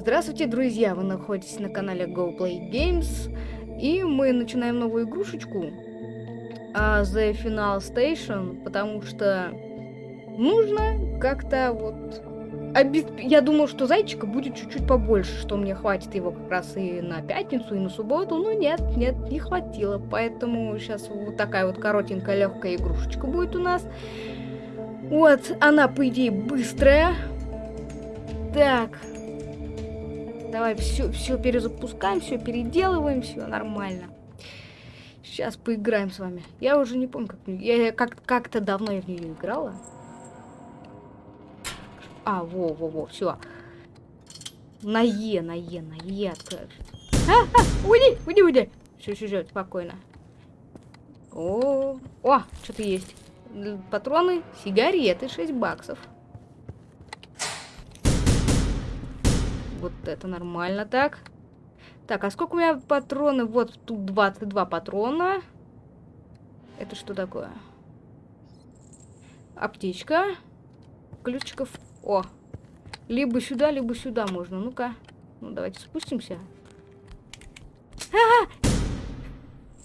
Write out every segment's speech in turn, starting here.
Здравствуйте, друзья! Вы находитесь на канале Go Play Games, и мы начинаем новую игрушечку uh, The Final Station, потому что нужно как-то вот... Обесп... Я думал, что зайчика будет чуть-чуть побольше, что мне хватит его как раз и на пятницу, и на субботу, но нет, нет, не хватило, поэтому сейчас вот такая вот коротенькая легкая игрушечка будет у нас. Вот, она, по идее, быстрая. Так, Давай все, все перезапускаем, все переделываем, все нормально. Сейчас поиграем с вами. Я уже не помню, как я как как-то давно я в нее играла. А, во, во, во, все. На Е, на Е, на Е откроешь. А, а, уйди, уйди, уйди. Все, все, все, спокойно. О, о, что-то есть. Патроны, сигареты, 6 баксов. Вот это нормально так. Так, а сколько у меня патроны? Вот тут 22 патрона. Это что такое? Аптечка. Ключиков. О! Либо сюда, либо сюда можно. Ну-ка. Ну, давайте спустимся.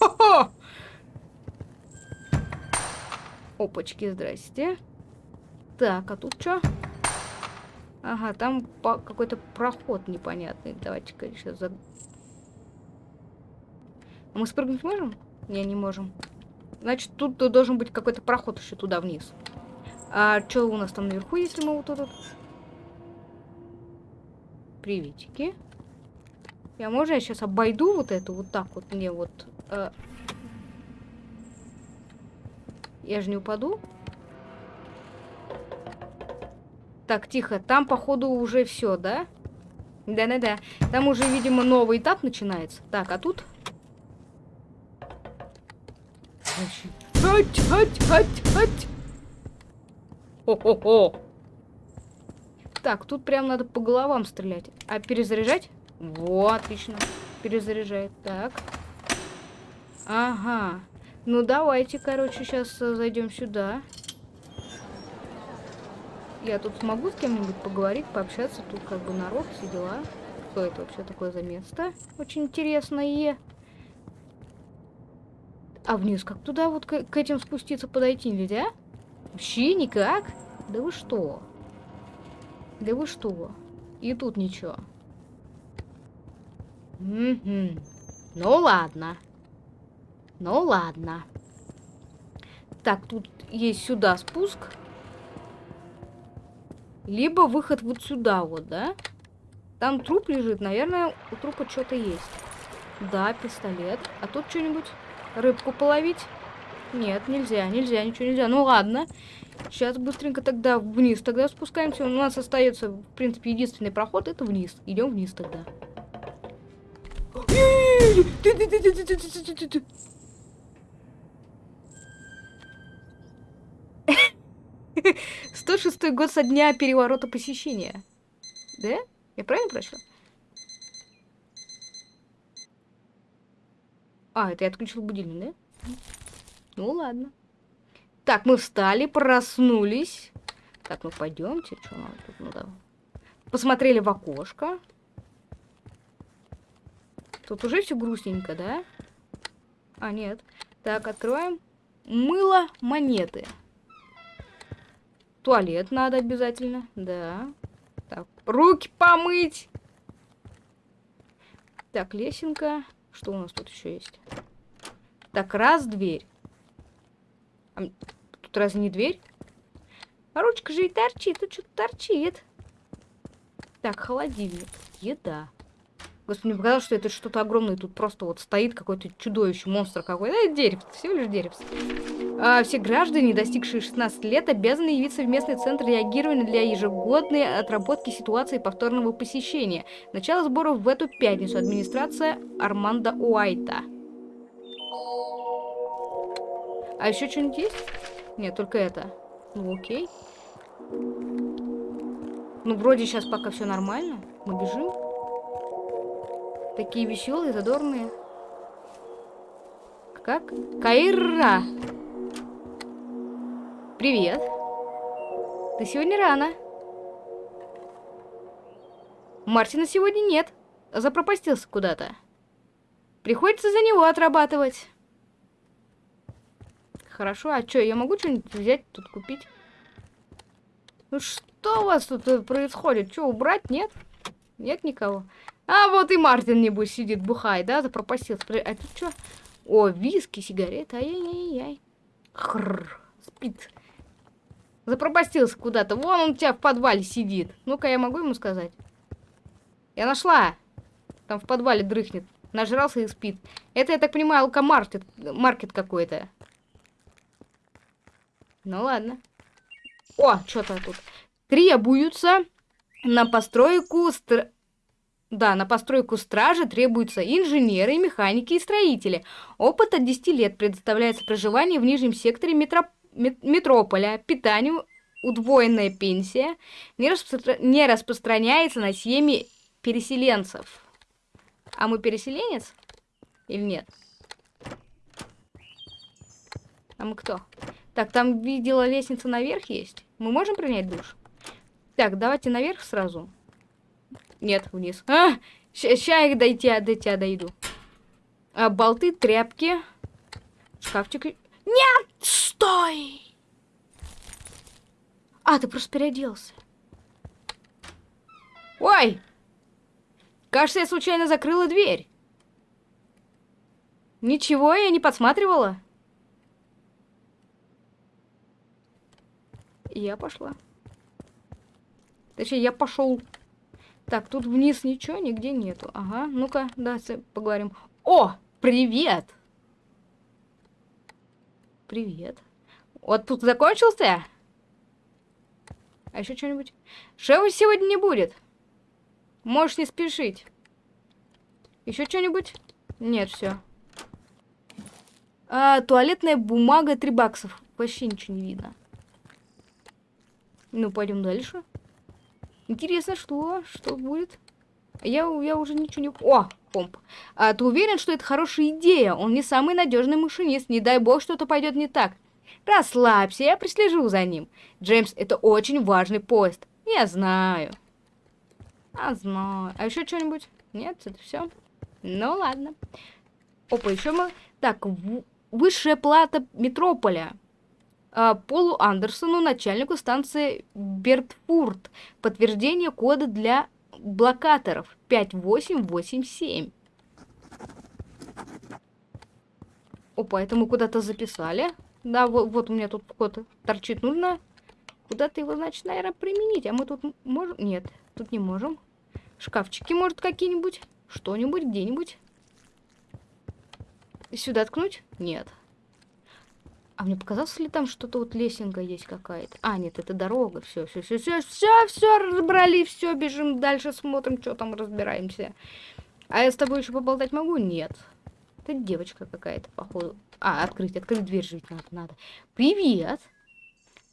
А! Опачки, здрасте. Так, а тут что? Ага, там какой-то проход непонятный. Давайте-ка сейчас... За... А мы спрыгнуть можем? Не, не можем. Значит, тут должен быть какой-то проход еще туда вниз. А что у нас там наверху, если мы вот тут... Приветики. Я можно я сейчас обойду вот эту вот так вот мне вот... Э... Я же не упаду? Так, тихо. Там, походу, уже все, да? Да-да-да. Там уже, видимо, новый этап начинается. Так, а тут? Хать, хать, хать, хать. Хо-хо-хо. Так, тут прям надо по головам стрелять. А перезаряжать? Во, отлично. Перезаряжает. Так. Ага. Ну, давайте, короче, сейчас э, зайдем сюда. Я тут смогу с кем-нибудь поговорить, пообщаться. Тут как бы народ, все дела. Что это вообще такое за место? Очень интересное. А вниз как туда вот к, к этим спуститься подойти нельзя? Вообще никак? Да вы что? Да вы что? И тут ничего. Угу. Ну ладно. Ну ладно. Так, тут есть сюда спуск. Либо выход вот сюда вот, да? Там труп лежит, наверное, у трупа что-то есть. Да, пистолет. А тут что-нибудь? Рыбку половить? Нет, нельзя, нельзя, ничего нельзя. Ну ладно. Сейчас быстренько тогда вниз. Тогда спускаемся. У нас остается, в принципе, единственный проход. Это вниз. Идем вниз тогда. 106 год со дня переворота посещения. Да? Я правильно прочла? А, это я отключил будильник, да? Ну ладно. Так, мы встали, проснулись. Так, ну пойдемте. Что нам тут надо? Посмотрели в окошко. Тут уже все грустненько, да? А, нет. Так, откроем. Мыло монеты. Туалет надо обязательно. Да. Так, руки помыть. Так, лесенка. Что у нас тут еще есть? Так, раз, дверь. А, тут разве не дверь? А ручка же и торчит. Тут что-то торчит. Так, холодильник. Еда. Господи, мне показалось, что это что-то огромное. Тут просто вот стоит какой-то чудовище, монстр какой-то. Это деревце, всего лишь деревце. А, все граждане, достигшие 16 лет, обязаны явиться в местный центр реагирования для ежегодной отработки ситуации повторного посещения. Начало сборов в эту пятницу. Администрация Армандо Уайта. А еще что-нибудь есть? Нет, только это. Ну, окей. Ну, вроде сейчас пока все нормально. Мы бежим. Такие веселые, задорные. Как? Кайра! Привет. Ты сегодня рано. Мартина сегодня нет. Запропастился куда-то. Приходится за него отрабатывать. Хорошо, а что, я могу что-нибудь взять тут купить? Ну что у вас тут э, происходит? Что, убрать? Нет? Нет никого? А, вот и Мартин, небось, сидит, бухает, да? Запропастился. А тут что? О, виски, сигареты. Ай-яй-яй. Хрррр. Спит. Запропастился куда-то. Вон он у тебя в подвале сидит. Ну-ка, я могу ему сказать? Я нашла. Там в подвале дрыхнет. Нажрался и спит. Это, я так понимаю, алкомаркет маркет какой-то. Ну ладно. О, что-то тут. Требуются на постройку... Стр... Да, на постройку стражи требуются инженеры, механики и строители. Опыт от 10 лет предоставляется проживание в нижнем секторе метро... метрополя, питанию, удвоенная пенсия, не, распро... не распространяется на семьи переселенцев. А мы переселенец? Или нет? А мы кто? Так, там видела лестница наверх есть. Мы можем принять душ? Так, давайте наверх сразу. Нет, вниз. А, сейчас я до тебя, до тебя дойду. А, болты, тряпки. Шкафчик. Нет, стой! А, ты просто переоделся. Ой! Кажется, я случайно закрыла дверь. Ничего, я не подсматривала. Я пошла. Точнее, я пошел. Так, тут вниз ничего нигде нету. Ага, ну-ка, да, поговорим. О, привет! Привет. Тут закончился? А еще что-нибудь? Шева сегодня не будет. Можешь не спешить. Еще что-нибудь? Нет, все. А, туалетная бумага 3 баксов. Вообще ничего не видно. Ну, пойдем дальше. Интересно, что? Что будет? Я, я уже ничего не... О, комп. А, ты уверен, что это хорошая идея? Он не самый надежный машинист. Не дай бог, что-то пойдет не так. Расслабься, я прислежу за ним. Джеймс, это очень важный поезд. Я знаю. А, знаю. А еще что-нибудь? Нет, это все. Ну ладно. Опа, еще мы... Так, высшая плата Метрополя. А, Полу Андерсону, начальнику станции Бертфурт. Подтверждение кода для блокаторов 5887. Опа, это мы куда-то записали. Да, вот, вот у меня тут код торчит. Нужно куда-то его, значит, наверное, применить. А мы тут можем? Нет, тут не можем. Шкафчики, может, какие-нибудь? Что-нибудь, где-нибудь? Сюда ткнуть? Нет. А мне показалось ли там что-то вот лесенка есть какая-то? А, нет, это дорога. Все, все, все, все, все, все, разобрали, все, бежим дальше, смотрим, что там, разбираемся. А я с тобой еще поболтать могу? Нет. Это девочка какая-то, походу. А, открыть, открыть дверь жить надо, надо. Привет!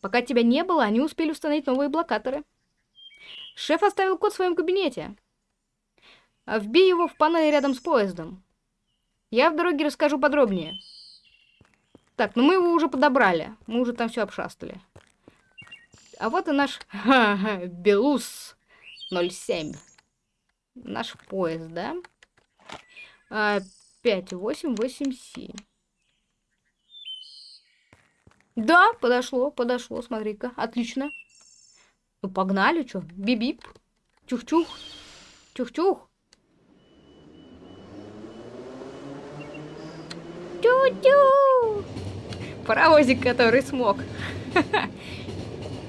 Пока тебя не было, они успели установить новые блокаторы. Шеф оставил код в своем кабинете. Вбей его в панель рядом с поездом. Я в дороге расскажу подробнее. Так, ну мы его уже подобрали. Мы уже там все обшастали. А вот и наш Белус 07. Наш поезд, да? А, 5887. Да, подошло, подошло, смотри-ка. Отлично. Ну, погнали, что? Бип-бип. Чух-чух. Чух-чух. Тю-тю! Паровозик, который смог.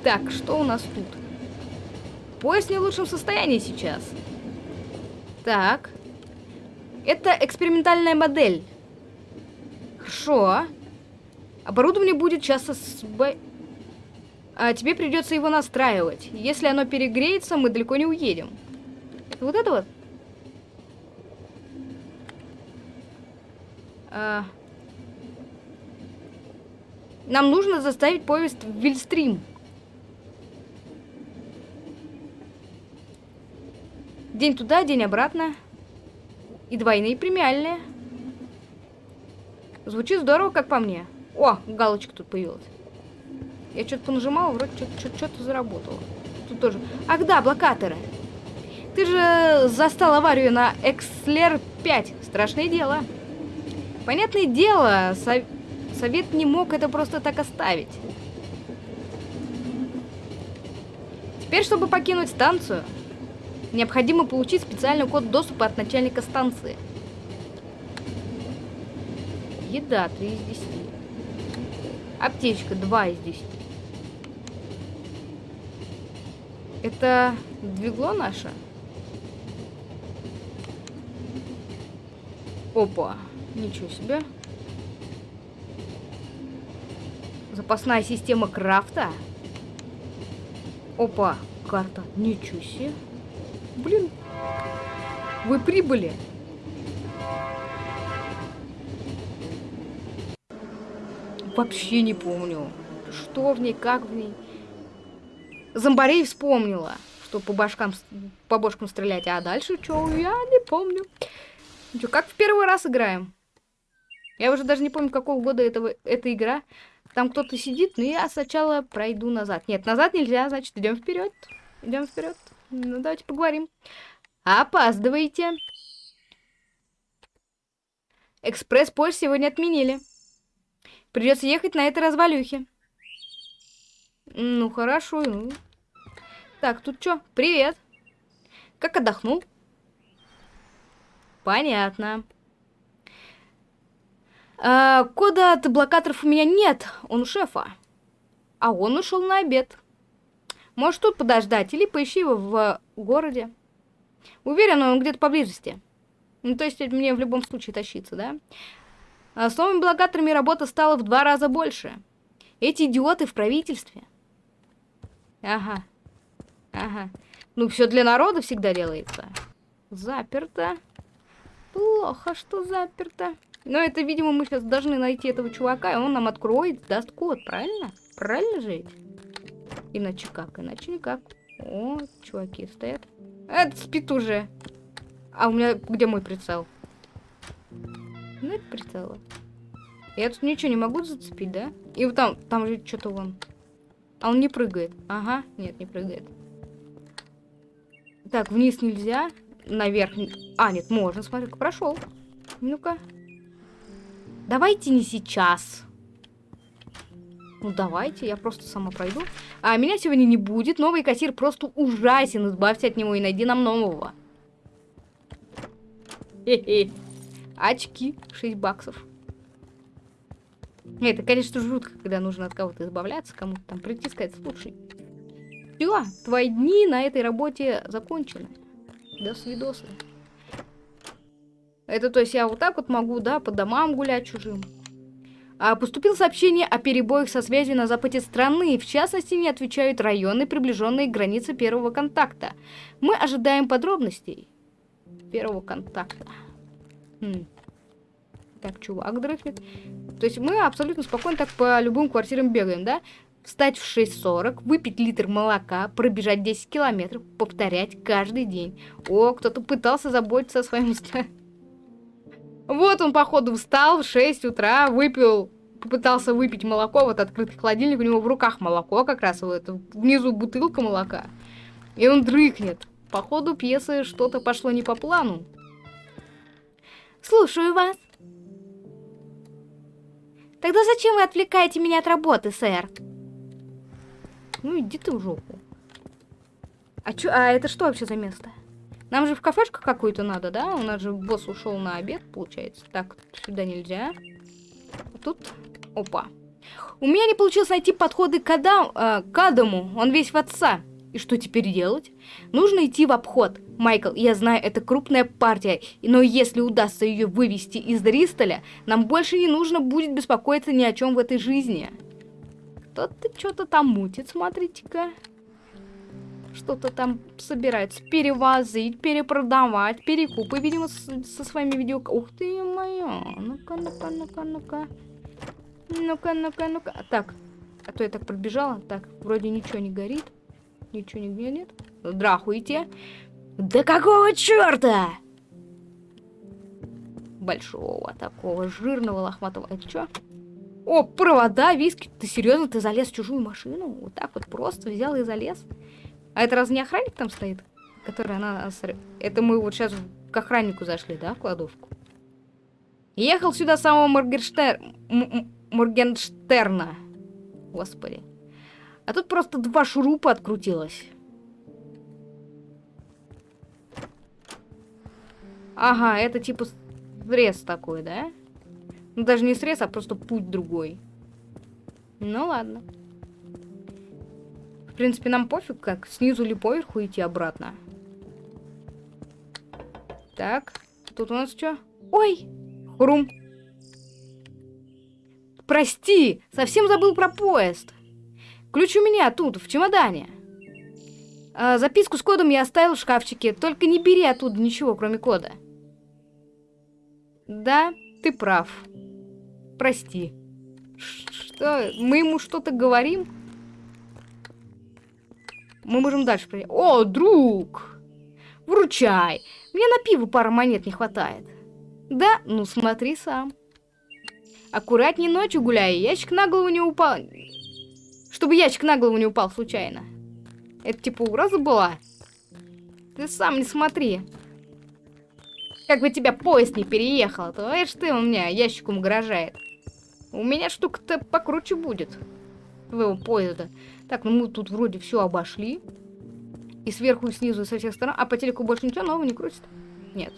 Так, что у нас тут? Поезд не в лучшем состоянии сейчас. Так. Это экспериментальная модель. Хорошо. Оборудование будет часто с а тебе придется его настраивать. Если оно перегреется, мы далеко не уедем. Вот это вот? А... Нам нужно заставить поезд в Вильстрим. День туда, день обратно. И двойные премиальные. Звучит здорово, как по мне. О, галочка тут появилась. Я что-то понажимала, вроде что-то заработало. Тут тоже. Ах да, блокаторы. Ты же застал аварию на Экслер 5. Страшное дело. Понятное дело. Совет не мог это просто так оставить. Теперь, чтобы покинуть станцию, необходимо получить специальный код доступа от начальника станции. Еда 3 из 10. Аптечка 2 из 10. Это двигло наше? Опа. Ничего себе. Запасная система крафта. Опа. Карта. Ничего себе. Блин. Вы прибыли. Вообще не помню. Что в ней, как в ней. Зомбарей вспомнила, что по башкам, по бошкам стрелять. А дальше что, я не помню. Ну что, как в первый раз играем? Я уже даже не помню, какого года этого, эта игра. Там кто-то сидит, но я сначала пройду назад. Нет, назад нельзя, значит, идем вперед. Идем вперед. Ну, давайте поговорим. Опаздываете. Экспресс-поезд сегодня отменили. Придется ехать на этой развалюхе. Ну, хорошо. Ну. Так, тут что? Привет. Как отдохнул? Понятно. А, кода от блокаторов у меня нет. Он у шефа. А он ушел на обед. Можешь тут подождать или поищи его в городе. Уверен, он где-то поблизости. Ну, то есть мне в любом случае тащиться, да? А с новыми блокаторами работа стала в два раза больше. Эти идиоты в правительстве. Ага. Ага. Ну, все для народа всегда делается. Заперто. Плохо, что заперто. Но это, видимо, мы сейчас должны найти этого чувака, и он нам откроет, даст код, правильно? Правильно же? Иначе как? Иначе никак. О, чуваки стоят. Это спит уже. А у меня где мой прицел? Нет прицела. Я тут ничего не могу зацепить, да? И вот там, там же что-то вон. А он не прыгает. Ага, нет, не прыгает. Так, вниз нельзя. Наверх. А, нет, можно. Смотри, прошел. Ну-ка. Давайте не сейчас. Ну, давайте, я просто сама пройду. А меня сегодня не будет. Новый кассир просто ужасен. Избавься от него и найди нам нового. Хе-хе. Очки. 6 баксов. Это, конечно, жутко, когда нужно от кого-то избавляться, кому-то там прийти сказать, слушай, все, твои дни на этой работе закончены. До свидосы. Это то есть я вот так вот могу, да, по домам гулять чужим. А поступило сообщение о перебоях со связью на западе страны. В частности, не отвечают районы, приближенные к границе первого контакта. Мы ожидаем подробностей первого контакта. Хм. Так, чувак дрыхнет. То есть мы абсолютно спокойно так по любым квартирам бегаем, да? Встать в 6.40, выпить литр молока, пробежать 10 километров, повторять каждый день. О, кто-то пытался заботиться о своем Вот он, походу, встал в 6 утра, выпил, попытался выпить молоко, вот открытый холодильник, у него в руках молоко как раз, вот внизу бутылка молока. И он дрыхнет. Походу, пьесы что-то пошло не по плану. Слушаю вас. Тогда зачем вы отвлекаете меня от работы, сэр? Ну, иди ты в жопу. А, чё, а это что вообще за место? Нам же в кафешку какую-то надо, да? У нас же босс ушел на обед, получается. Так, сюда нельзя. А тут... Опа. У меня не получилось найти подходы к, Адам, э, к Адаму. Он весь в отца. И что теперь делать? Нужно идти в обход. Майкл, я знаю, это крупная партия, но если удастся ее вывести из Дристоля, нам больше не нужно будет беспокоиться ни о чем в этой жизни. Кто-то что-то там мутит, смотрите-ка. Что-то там собирается перевозить, перепродавать, перекупы, видимо, с, со своими видео... Ух ты моя! Ну-ка, ну-ка, ну-ка, ну-ка. Ну-ка, ну-ка, ну-ка. Так, а то я так пробежала. Так, вроде ничего не горит. Ничего нигде нет. Здрахуйте. Да какого черта? Большого такого жирного лохматого. Это что? О, провода, виски. Ты серьезно? Ты залез в чужую машину? Вот так вот просто взял и залез? А это разве не охранник там стоит? которая на нас... Это мы вот сейчас к охраннику зашли, да, в кладовку? Ехал сюда самого Моргенштер... Моргенштерна. Господи. А тут просто два шурупа открутилось. Ага, это типа срез такой, да? Ну, даже не срез, а просто путь другой. Ну, ладно. В принципе, нам пофиг, как снизу или поверху идти обратно. Так, тут у нас что? Ой, хрум. Прости, совсем забыл про поезд. Ключ у меня тут, в чемодане. А, записку с кодом я оставил в шкафчике, только не бери оттуда ничего, кроме кода. Да, ты прав. Прости. Что? Мы ему что-то говорим? Мы можем дальше проехать. О, друг! Вручай! Мне на пиво пара монет не хватает. Да? Ну смотри сам. Аккуратней ночью гуляй, ящик на голову не упал. Чтобы ящик на голову не упал случайно. Это типа угроза была? Ты сам не смотри. Как бы тебя поезд не переехал, то видишь ты у меня ящиком угрожает. У меня штука-то покруче будет. Твоего поезда. Так, ну мы тут вроде все обошли. И сверху, и снизу, и со всех сторон. А по телеку больше ничего нового не крутит? Нет.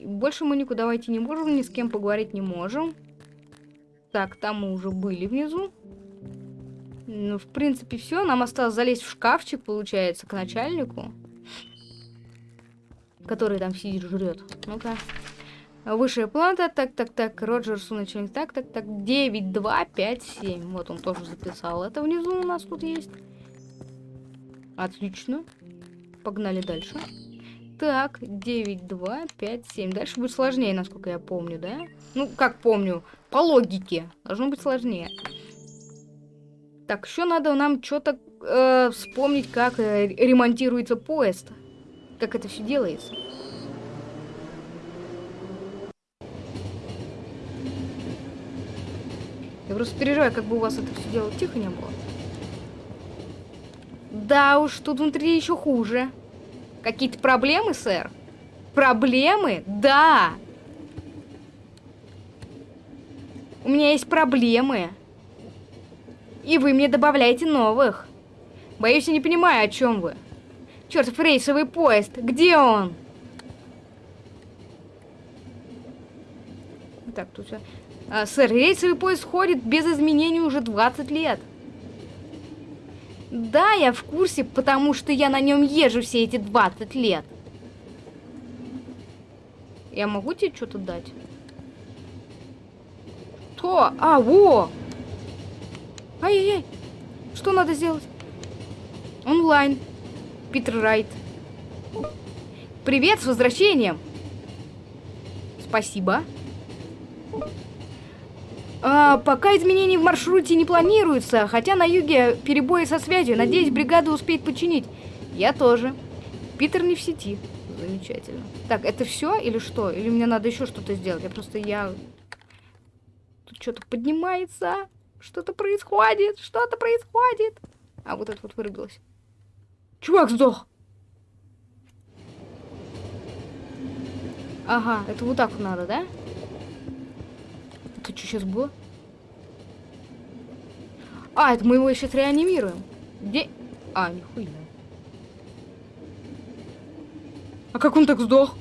Больше мы никуда войти не можем, ни с кем поговорить не можем. Так, там мы уже были внизу. Ну, в принципе, все. Нам осталось залезть в шкафчик, получается, к начальнику. Который там сидит, жрет. Ну-ка. Высшая планета, так, так, так, Роджерсу начальник, так, так, так, 9, 2, 5, 7. Вот он тоже записал. Это внизу у нас тут есть. Отлично. Погнали дальше. Так, 9, 2, 5, 7. Дальше будет сложнее, насколько я помню, да? Ну, как помню, по логике. Должно быть сложнее. Так, еще надо нам что-то э, вспомнить, как э, ремонтируется поезд. Как это все делается. Я просто переживаю, как бы у вас это все дело тихо не было. Да уж, тут внутри еще хуже. Какие-то проблемы, сэр? Проблемы? Да. У меня есть проблемы. И вы мне добавляете новых. Боюсь, я не понимаю, о чем вы. Чертов рейсовый поезд, где он? Так, тут все. А, сэр, рейсовый поезд ходит без изменений уже 20 лет. Да, я в курсе, потому что я на нем езжу все эти 20 лет. Я могу тебе что-то дать? То, а, во! Ай-яй-яй! Что надо сделать? Онлайн. Питер Райт. Привет, с возвращением! Спасибо. А, пока изменений в маршруте не планируется, хотя на юге перебои со связью. Надеюсь, бригада успеет починить. Я тоже. Питер не в сети. Замечательно. Так, это все или что? Или мне надо еще что-то сделать? Я просто, я... Тут что-то поднимается. Что-то происходит. Что-то происходит. А, вот это вот вырубилось. Чувак сдох. Ага, это вот так надо, да? Это что сейчас было? А, это мы его сейчас реанимируем. Где? А, нихуя. А как он так сдох?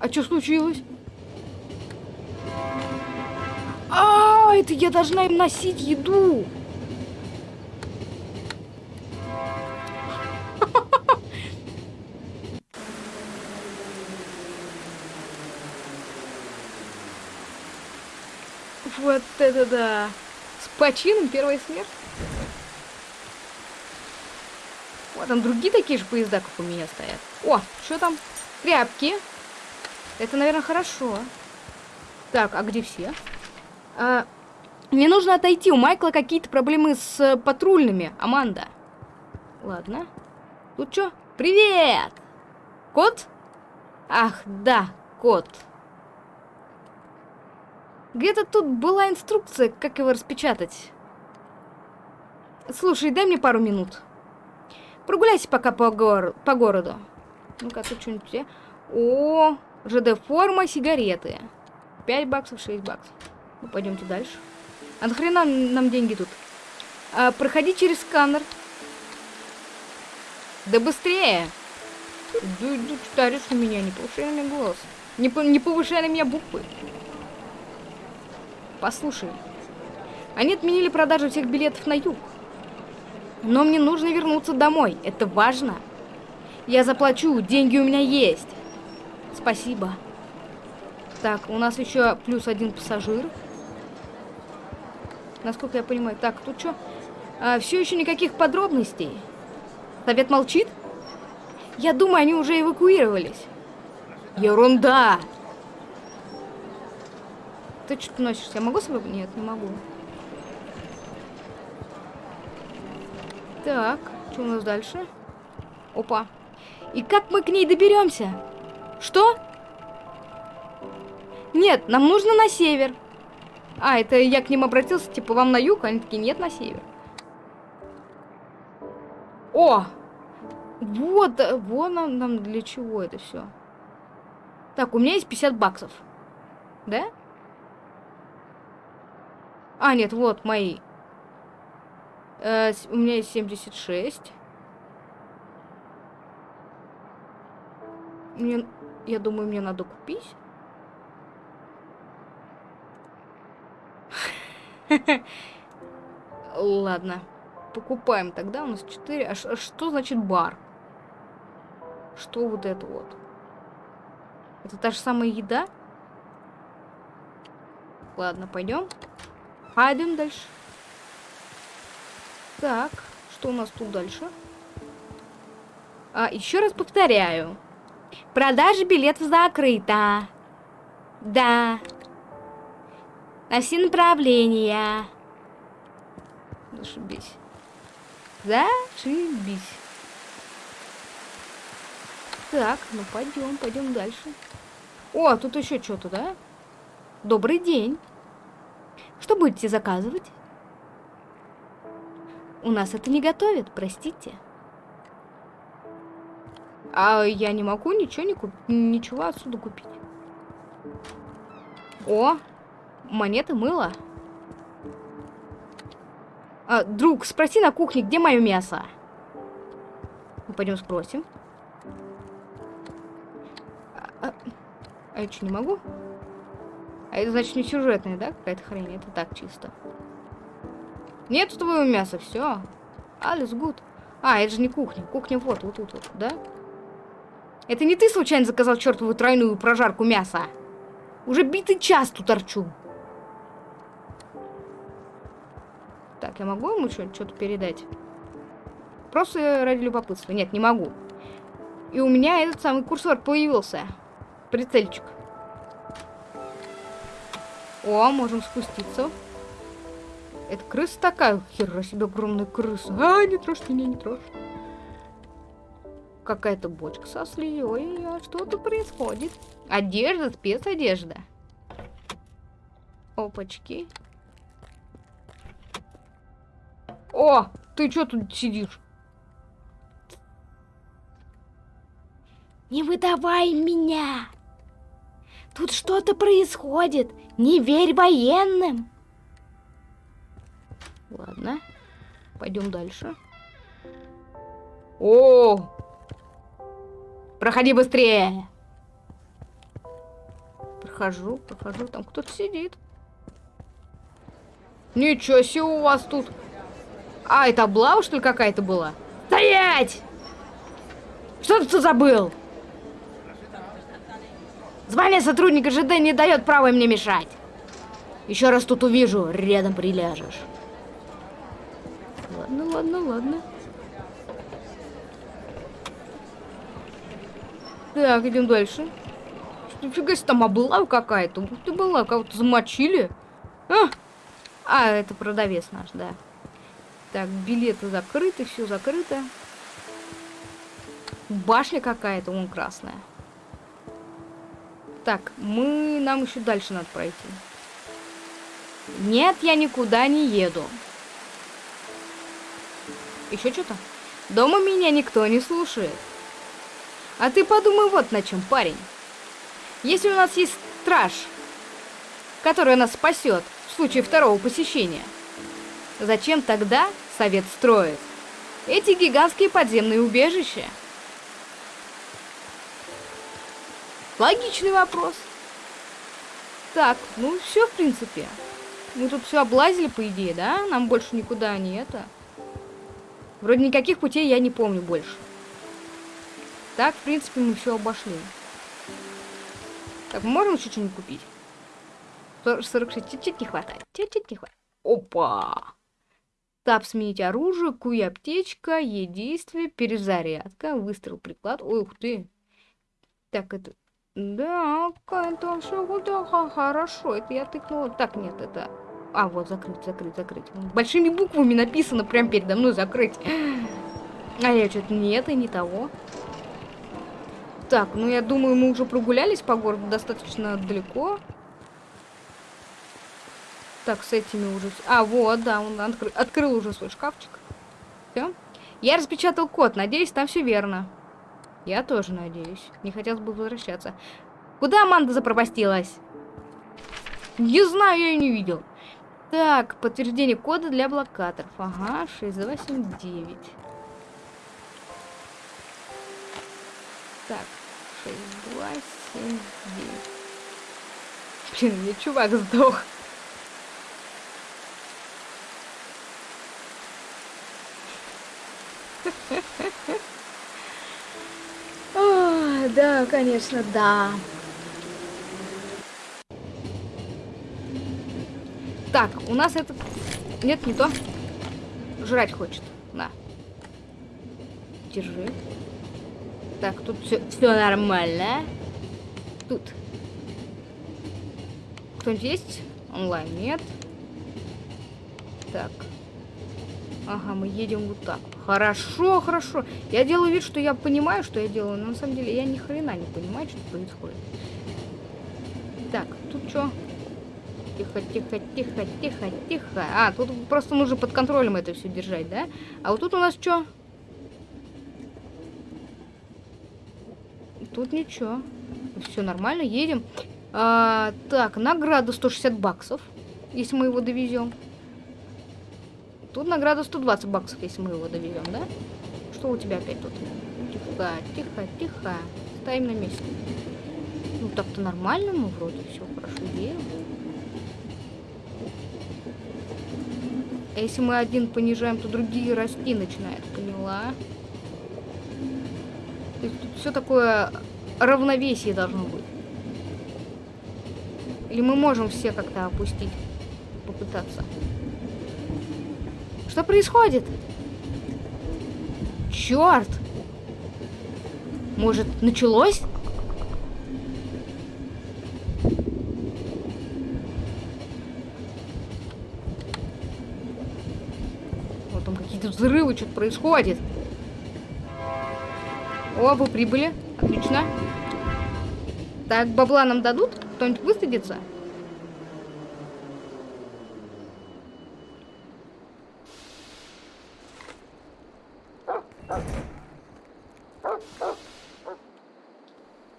А что случилось? А, это я должна им носить еду. Вот это да! С почином первая смерть. Вот там другие такие же поезда, как у меня стоят. О, что там? Тряпки. Это, наверное, хорошо. Так, а где все? А, мне нужно отойти. У Майкла какие-то проблемы с патрульными. Аманда. Ладно. Тут что? Привет! Кот? Ах, да, кот. Где-то тут была инструкция, как его распечатать. Слушай, дай мне пару минут. Прогуляйся пока по, гор по городу. Ну-ка, тут что-нибудь... О, ЖД-форма, сигареты. 5 баксов, 6 баксов. Ну, пойдемте дальше. А нахрена нам деньги тут? А, проходи через сканер. Да быстрее! Да, да читаешь на меня, не повышай на меня голос. Не, не повышай на меня буквы. Послушай. Они отменили продажу всех билетов на юг. Но мне нужно вернуться домой. Это важно. Я заплачу, деньги у меня есть. Спасибо. Так, у нас еще плюс один пассажир. Насколько я понимаю. Так, тут что? А, все еще никаких подробностей. Совет молчит? Я думаю, они уже эвакуировались. Ерунда! Ты что носишься? Я могу с собой? Нет, не могу. Так, что у нас дальше? Опа. И как мы к ней доберемся? Что? Нет, нам нужно на север. А, это я к ним обратился, типа, вам на юг? Они такие, нет, на север. О! Вот, вот нам, нам для чего это все. Так, у меня есть 50 баксов. Да? А, нет, вот мои. Э, у меня есть 76. Мне, я думаю, мне надо купить. Ладно. Покупаем тогда. У нас 4. А, что значит бар? Что вот это вот? Это та же самая еда? Ладно, пойдем. Пойдем дальше. Так, что у нас тут дальше? А, еще раз повторяю. Продажа билетов закрыта. Да. На все направления. Зашибись. Зашибись. Так, ну пойдем, пойдем дальше. О, тут еще что-то, да? Добрый день. Что будете заказывать? У нас это не готовят, простите. А я не могу ничего не куп... ничего отсюда купить. О, монеты мыло. А, друг, спроси на кухне, где мое мясо? Мы пойдем спросим. А, а, а я что, не могу? А это значит не сюжетная, да, какая-то хрень? Это так чисто. Нет твоего мяса, все. Алис гуд. А, это же не кухня. Кухня вот, вот тут вот, да? Это не ты случайно заказал чертову тройную прожарку мяса? Уже битый час тут торчу. Так, я могу ему что-то передать? Просто ради любопытства. Нет, не могу. И у меня этот самый курсор появился. Прицельчик. О, можем спуститься. Это крыса такая? Хера себе огромная крыса. А, не трожь меня, не трожь. Какая-то бочка со. А что-то происходит. Одежда, спецодежда. Опачки. О, ты что тут сидишь? Не выдавай меня! Тут что-то происходит. Не верь военным. Ладно. Пойдем дальше. О! Проходи быстрее! Прохожу, прохожу. Там кто-то сидит. Ничего себе у вас тут. А, это облава, что ли, какая-то была? Стоять! Что ты тут забыл? Звание сотрудника ЖД не дает права мне мешать. Еще раз тут увижу, рядом приляжешь. Ладно, ладно, ладно. Так, идем дальше. Нифига себе, там облава какая-то. Ты была, кого-то замочили. А! а, это продавец наш, да. Так, билеты закрыты, все закрыто. Башня какая-то, вон красная. Так, мы... Нам еще дальше надо пройти. Нет, я никуда не еду. Еще что-то? Дома меня никто не слушает. А ты подумай вот на чем, парень. Если у нас есть страж, который нас спасет в случае второго посещения, зачем тогда совет строит эти гигантские подземные убежища? Логичный вопрос. Так, ну все, в принципе. Мы тут все облазили, по идее, да? Нам больше никуда не это. Вроде никаких путей я не помню больше. Так, в принципе, мы все обошли. Так, можем еще что-нибудь купить? 46, чуть-чуть не хватает. Чуть-чуть не хватает. Опа! Тап сменить оружие, куй аптечка, е действие, перезарядка, выстрел, приклад. Ой, ух ты. Так, это... Да, это все да, хорошо. Это я тыкнула. Так, нет, это... А, вот, закрыть, закрыть, закрыть. Большими буквами написано прямо передо мной закрыть. А я что-то не это, не того. Так, ну я думаю, мы уже прогулялись по городу достаточно далеко. Так, с этими уже... А, вот, да, он откры... открыл уже свой шкафчик. Все. Я распечатал код, надеюсь, там все верно. Я тоже надеюсь. Не хотелось бы возвращаться. Куда Аманда запропастилась? Не знаю, я ее не видел. Так, подтверждение кода для блокаторов. Ага, 6279. Так, 6, 2, 7, 9. Блин, мне чувак сдох. О, да, конечно, да. Так, у нас этот... Нет, не то. Жрать хочет. На. Держи. Так, тут все нормально. Тут. Кто-нибудь есть? Онлайн нет. Так. Ага, мы едем вот так. Хорошо, хорошо. Я делаю вид, что я понимаю, что я делаю, но на самом деле я ни хрена не понимаю, что происходит. Так, тут что? Тихо, тихо, тихо, тихо, тихо. А, тут просто нужно под контролем это все держать, да? А вот тут у нас что? Тут ничего. Все нормально, едем. А, так, награда 160 баксов, если мы его довезем. Тут награда 120 баксов, если мы его довезем, да? Что у тебя опять тут? Тихо, тихо, тихо. Ставим на месте. Ну так-то нормально, мы вроде все хорошо едем. А если мы один понижаем, то другие расти начинают, поняла? То есть тут все такое равновесие должно быть. Или мы можем все как-то опустить, попытаться. Что происходит? Черт! Может, началось? Вот там какие-то взрывы, что-то происходит. О, вы прибыли. Отлично. Так, бабла нам дадут? Кто-нибудь высадится?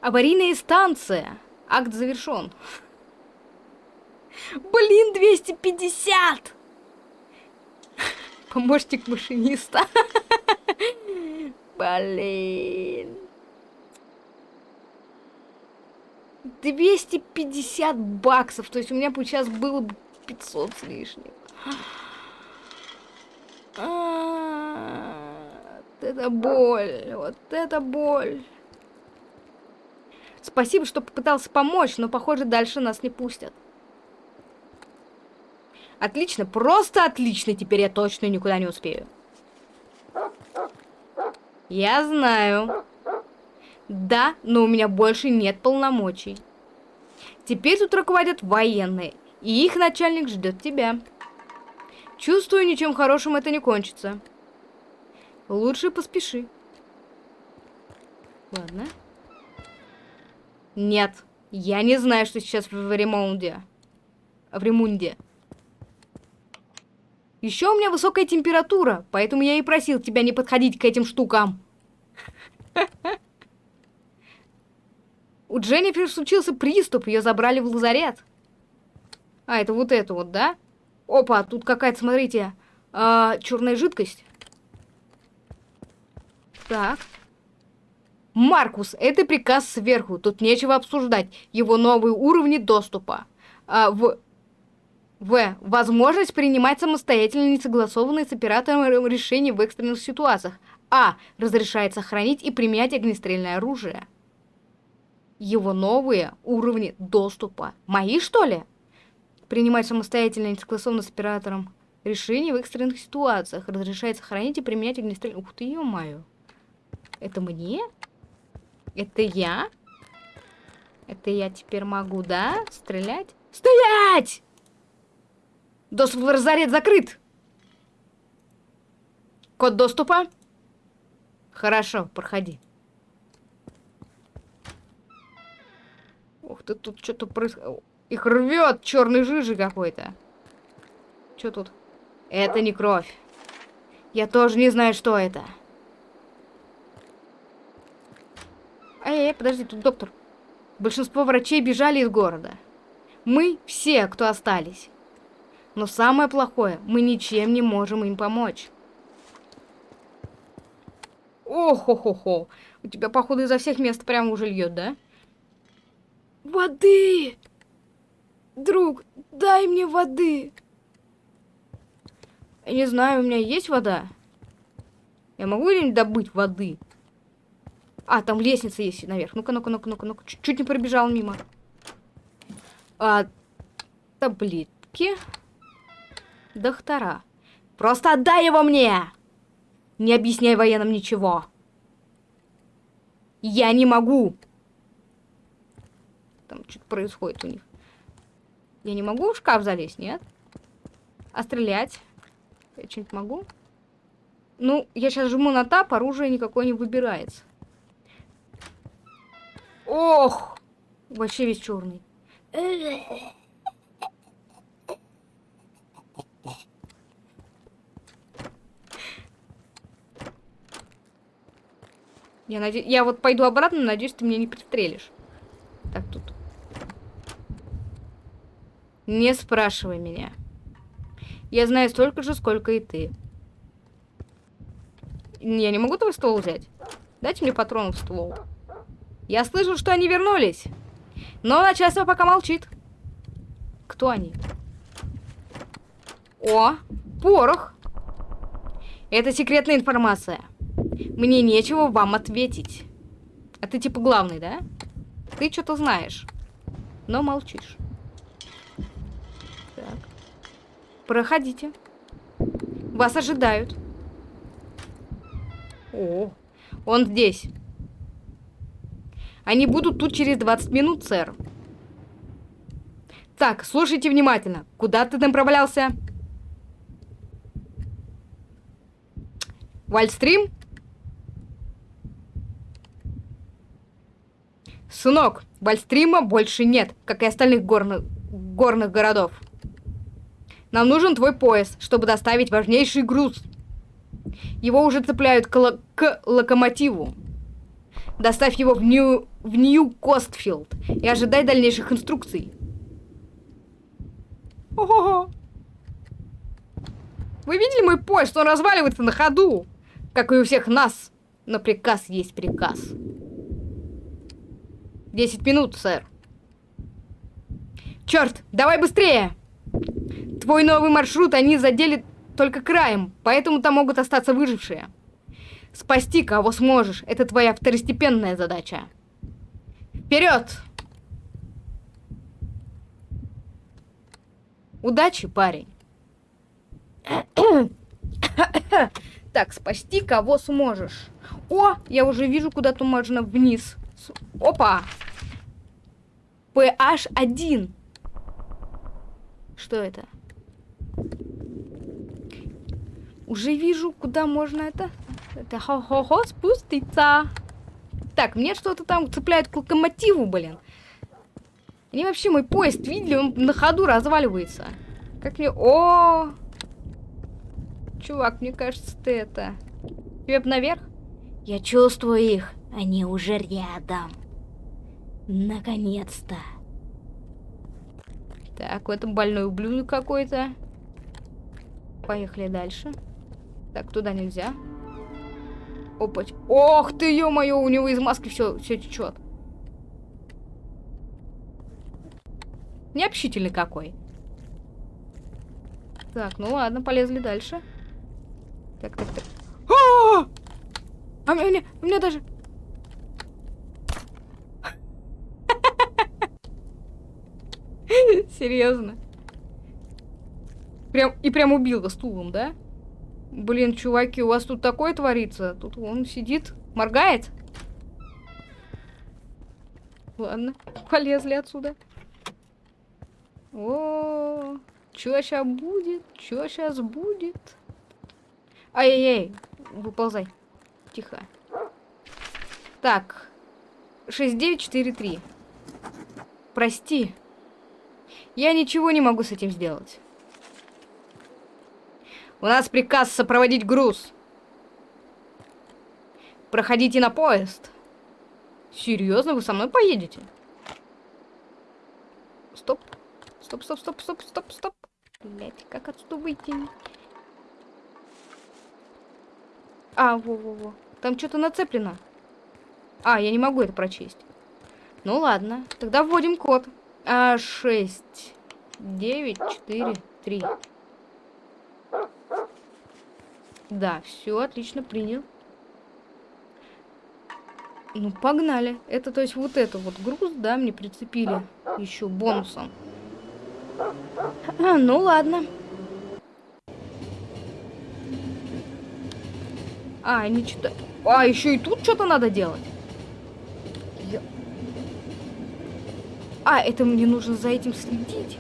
Аварийная станция. Акт завершен. Блин, 250! Помощник машиниста. Блин. 250 баксов. То есть у меня бы сейчас было бы 500 с лишним. А, это боль. Вот это боль. Спасибо, что попытался помочь, но, похоже, дальше нас не пустят. Отлично, просто отлично. Теперь я точно никуда не успею. Я знаю. Да, но у меня больше нет полномочий. Теперь тут руководят военные, и их начальник ждет тебя. Чувствую, ничем хорошим это не кончится. Лучше поспеши. Ладно. Нет, я не знаю, что сейчас в ремонде. В ремонде. Еще у меня высокая температура, поэтому я и просил тебя не подходить к этим штукам. У Дженнифер случился приступ, ее забрали в лазарет. А, это вот это вот, да? Опа, тут какая-то, смотрите, а, черная жидкость. Так. Маркус, это приказ сверху, тут нечего обсуждать. Его новые уровни доступа. А, в... В. Возможность принимать самостоятельно несогласованные с оператором решения в экстренных ситуациях. А. Разрешает сохранить и применять огнестрельное оружие. Его новые уровни доступа. Мои, что ли? Принимать самостоятельно несогласованно с оператором решения в экстренных ситуациях. Разрешает сохранить и применять огнестрельное... Ух ты, ё-моё. Это мне? Это я? Это я теперь могу, да? Стрелять? Стоять! Доступ в лазарет закрыт. Код доступа? Хорошо, проходи. Ух ты, тут что-то происходит. Их рвет черный жижи какой-то. Что тут? Это не кровь. Я тоже не знаю, что это. Эй, эй, подожди, тут доктор. Большинство врачей бежали из города. Мы все, кто остались. Но самое плохое, мы ничем не можем им помочь. О-хо-хо-хо. У тебя, походу, изо всех мест прямо уже льет, да? Воды! Друг, дай мне воды. Я не знаю, у меня есть вода? Я могу где-нибудь добыть воды? А, там лестница есть наверх. Ну-ка, ну-ка, ну-ка, ну-ка, ну-ка. Чуть не пробежал мимо. А, таблетки доктора. Просто отдай его мне! Не объясняй военным ничего. Я не могу. Там что-то происходит у них. Я не могу в шкаф залезть, нет? А стрелять? Я что-нибудь могу? Ну, я сейчас жму на тап, оружие никакое не выбирается. Ох! Вообще весь черный. Я, наде... я вот пойду обратно, надеюсь, ты меня не пристрелишь. Так, тут. Не спрашивай меня. Я знаю столько же, сколько и ты. Я не могу твой ствол взять? Дайте мне патронов в ствол. Я слышу, что они вернулись. Но начальство пока молчит. Кто они? О, порох. Это секретная информация. Мне нечего вам ответить. А ты типа главный, да? Ты что-то знаешь, но молчишь. Так. Проходите. Вас ожидают. О, он здесь. Они будут тут через 20 минут, сэр. Так, слушайте внимательно. Куда ты направлялся? Вальстрим? Сынок, Вальстрима больше нет, как и остальных горных, горных городов. Нам нужен твой пояс, чтобы доставить важнейший груз. Его уже цепляют к, к локомотиву. Доставь его в Нью... в Нью-Костфилд и ожидай дальнейших инструкций. Ого-го. Вы видели мой поезд? Он разваливается на ходу, как и у всех нас. Но приказ есть приказ. 10 минут, сэр. Черт, давай быстрее! Твой новый маршрут они задели только краем, поэтому там могут остаться выжившие. Спасти кого сможешь, это твоя второстепенная задача. Вперед! Удачи, парень. так, спасти кого сможешь. О, я уже вижу, куда-то можно вниз. Опа! PH1. Что это? Уже вижу, куда можно это... Это хо-хо-хо спуститься. Так, мне что-то там цепляет к локомотиву, блин. Они вообще мой поезд видели, он на ходу разваливается. Как мне... О! Чувак, мне кажется, ты это... Тебе наверх? Я чувствую их. Они уже рядом. Наконец-то. Так, в этом больной ублюдок какой-то. Поехали дальше. Так, туда нельзя. Опать. Ох ты, ё-моё, у него из маски все, все течет. Необщительный какой. Так, ну ладно, полезли дальше. Так, так, так. А, -а, -а! а у меня, у меня даже... Серьезно. Прям, и прям убил стулом, да? Блин, чуваки, у вас тут такое творится? Тут он сидит, моргает. Ладно, полезли отсюда. О, -о, -о. чё сейчас будет? Чё сейчас будет? Ай-яй-яй, выползай. Тихо. Так, 6943. Прости. Я ничего не могу с этим сделать. У нас приказ сопроводить груз. Проходите на поезд. Серьезно, вы со мной поедете? Стоп. Стоп, стоп, стоп, стоп, стоп, стоп. Блять, как отсюда выйти? А, во-во-во. Там что-то нацеплено. А, я не могу это прочесть. Ну ладно, тогда вводим код. А, 6, 9, 4, 3. Да, все, отлично, принял. Ну, погнали. Это, то есть, вот это вот груз, да, мне прицепили еще бонусом. А, ну, ладно. А, они что-то... А, еще и тут что-то надо делать. Я... А, это мне нужно за этим следить.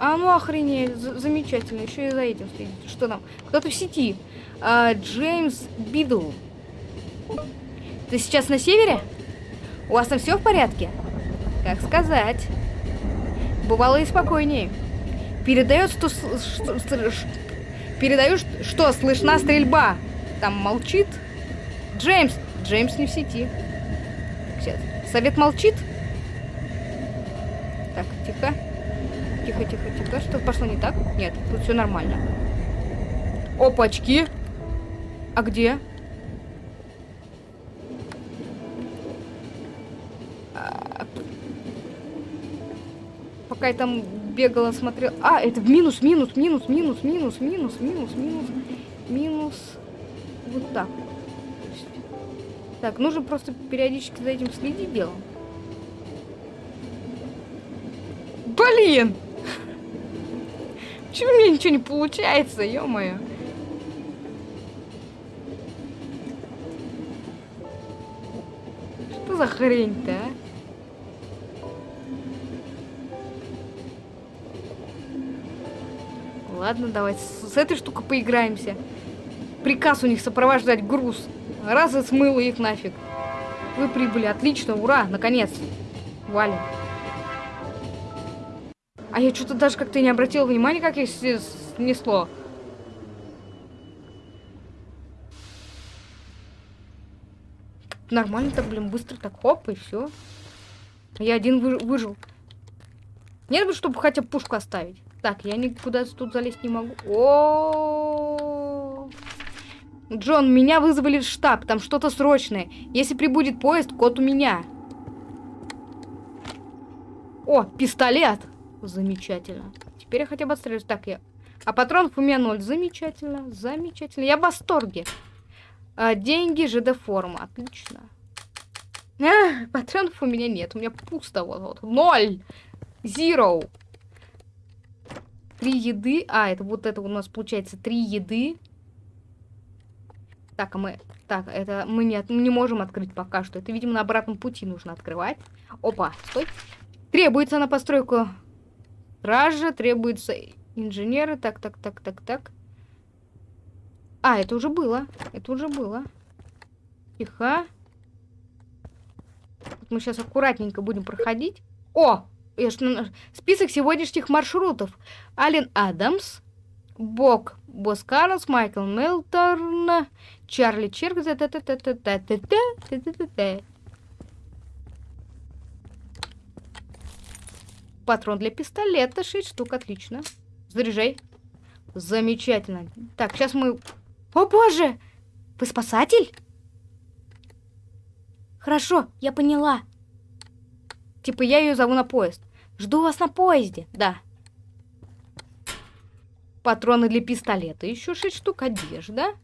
А ну охренеть, замечательно, еще и за этим следить. Что там? Кто-то в сети. А, Джеймс Бидл. Ты сейчас на севере? У вас там все в порядке? Как сказать. Бывало и спокойнее. Передает, что... что, что передаю, что слышна стрельба. Там молчит. Джеймс. Джеймс не в сети. Сейчас. Совет молчит? Так, тихо. Тихо, тихо, тихо. Что пошло не так? Нет, тут все нормально. Опачки. А где? А, пока я там бегала, смотрела... А, это минус, минус, минус, минус, минус, минус, минус, минус, минус. Вот так. Так, нужно просто периодически за этим следить делом. Блин! Почему у меня ничего не получается, ё-моё? Что за хрень-то, а? Ладно, давай с, с этой штукой поиграемся. Приказ у них сопровождать груз. Раз и смыло их нафиг. Вы прибыли, отлично, ура, наконец. Валим. А я что-то даже как-то не обратила внимания, как их снесло. Нормально так, блин, быстро так хоп, и все. Я один вы выжил. Нет бы, чтобы хотя бы пушку оставить. Так, я никуда тут залезть не могу. О, -о, -о, Джон, меня вызвали в штаб, там что-то срочное. Если прибудет поезд, код у меня. О, пистолет! Замечательно. Теперь я хотя бы отстреливаюсь. Так, я... А патронов у меня ноль. Замечательно, замечательно. Я в восторге. А, деньги, ЖД-форма. Отлично. А, патронов у меня нет. У меня пусто. Вот, вот. Ноль. Zero. Три еды. А, это вот это у нас получается три еды. Так, а мы... Так, это мы не, мы не можем открыть пока что. Это, видимо, на обратном пути нужно открывать. Опа, стой. Требуется на постройку Стража, требуется инженеры. Так, так, так, так, так. А, это уже было. Это уже было. Тихо. Вот мы сейчас аккуратненько будем проходить. О! Я ж Список сегодняшних маршрутов. Ален Адамс, Бок Боскарнс, Майкл Мелторн, Чарли Черк, Патрон для пистолета, 6 штук, отлично. Заряжай. Замечательно. Так, сейчас мы... О боже! Вы спасатель? Хорошо, я поняла. Типа я ее зову на поезд. Жду вас на поезде. Да. Патроны для пистолета. Еще 6 штук одежда.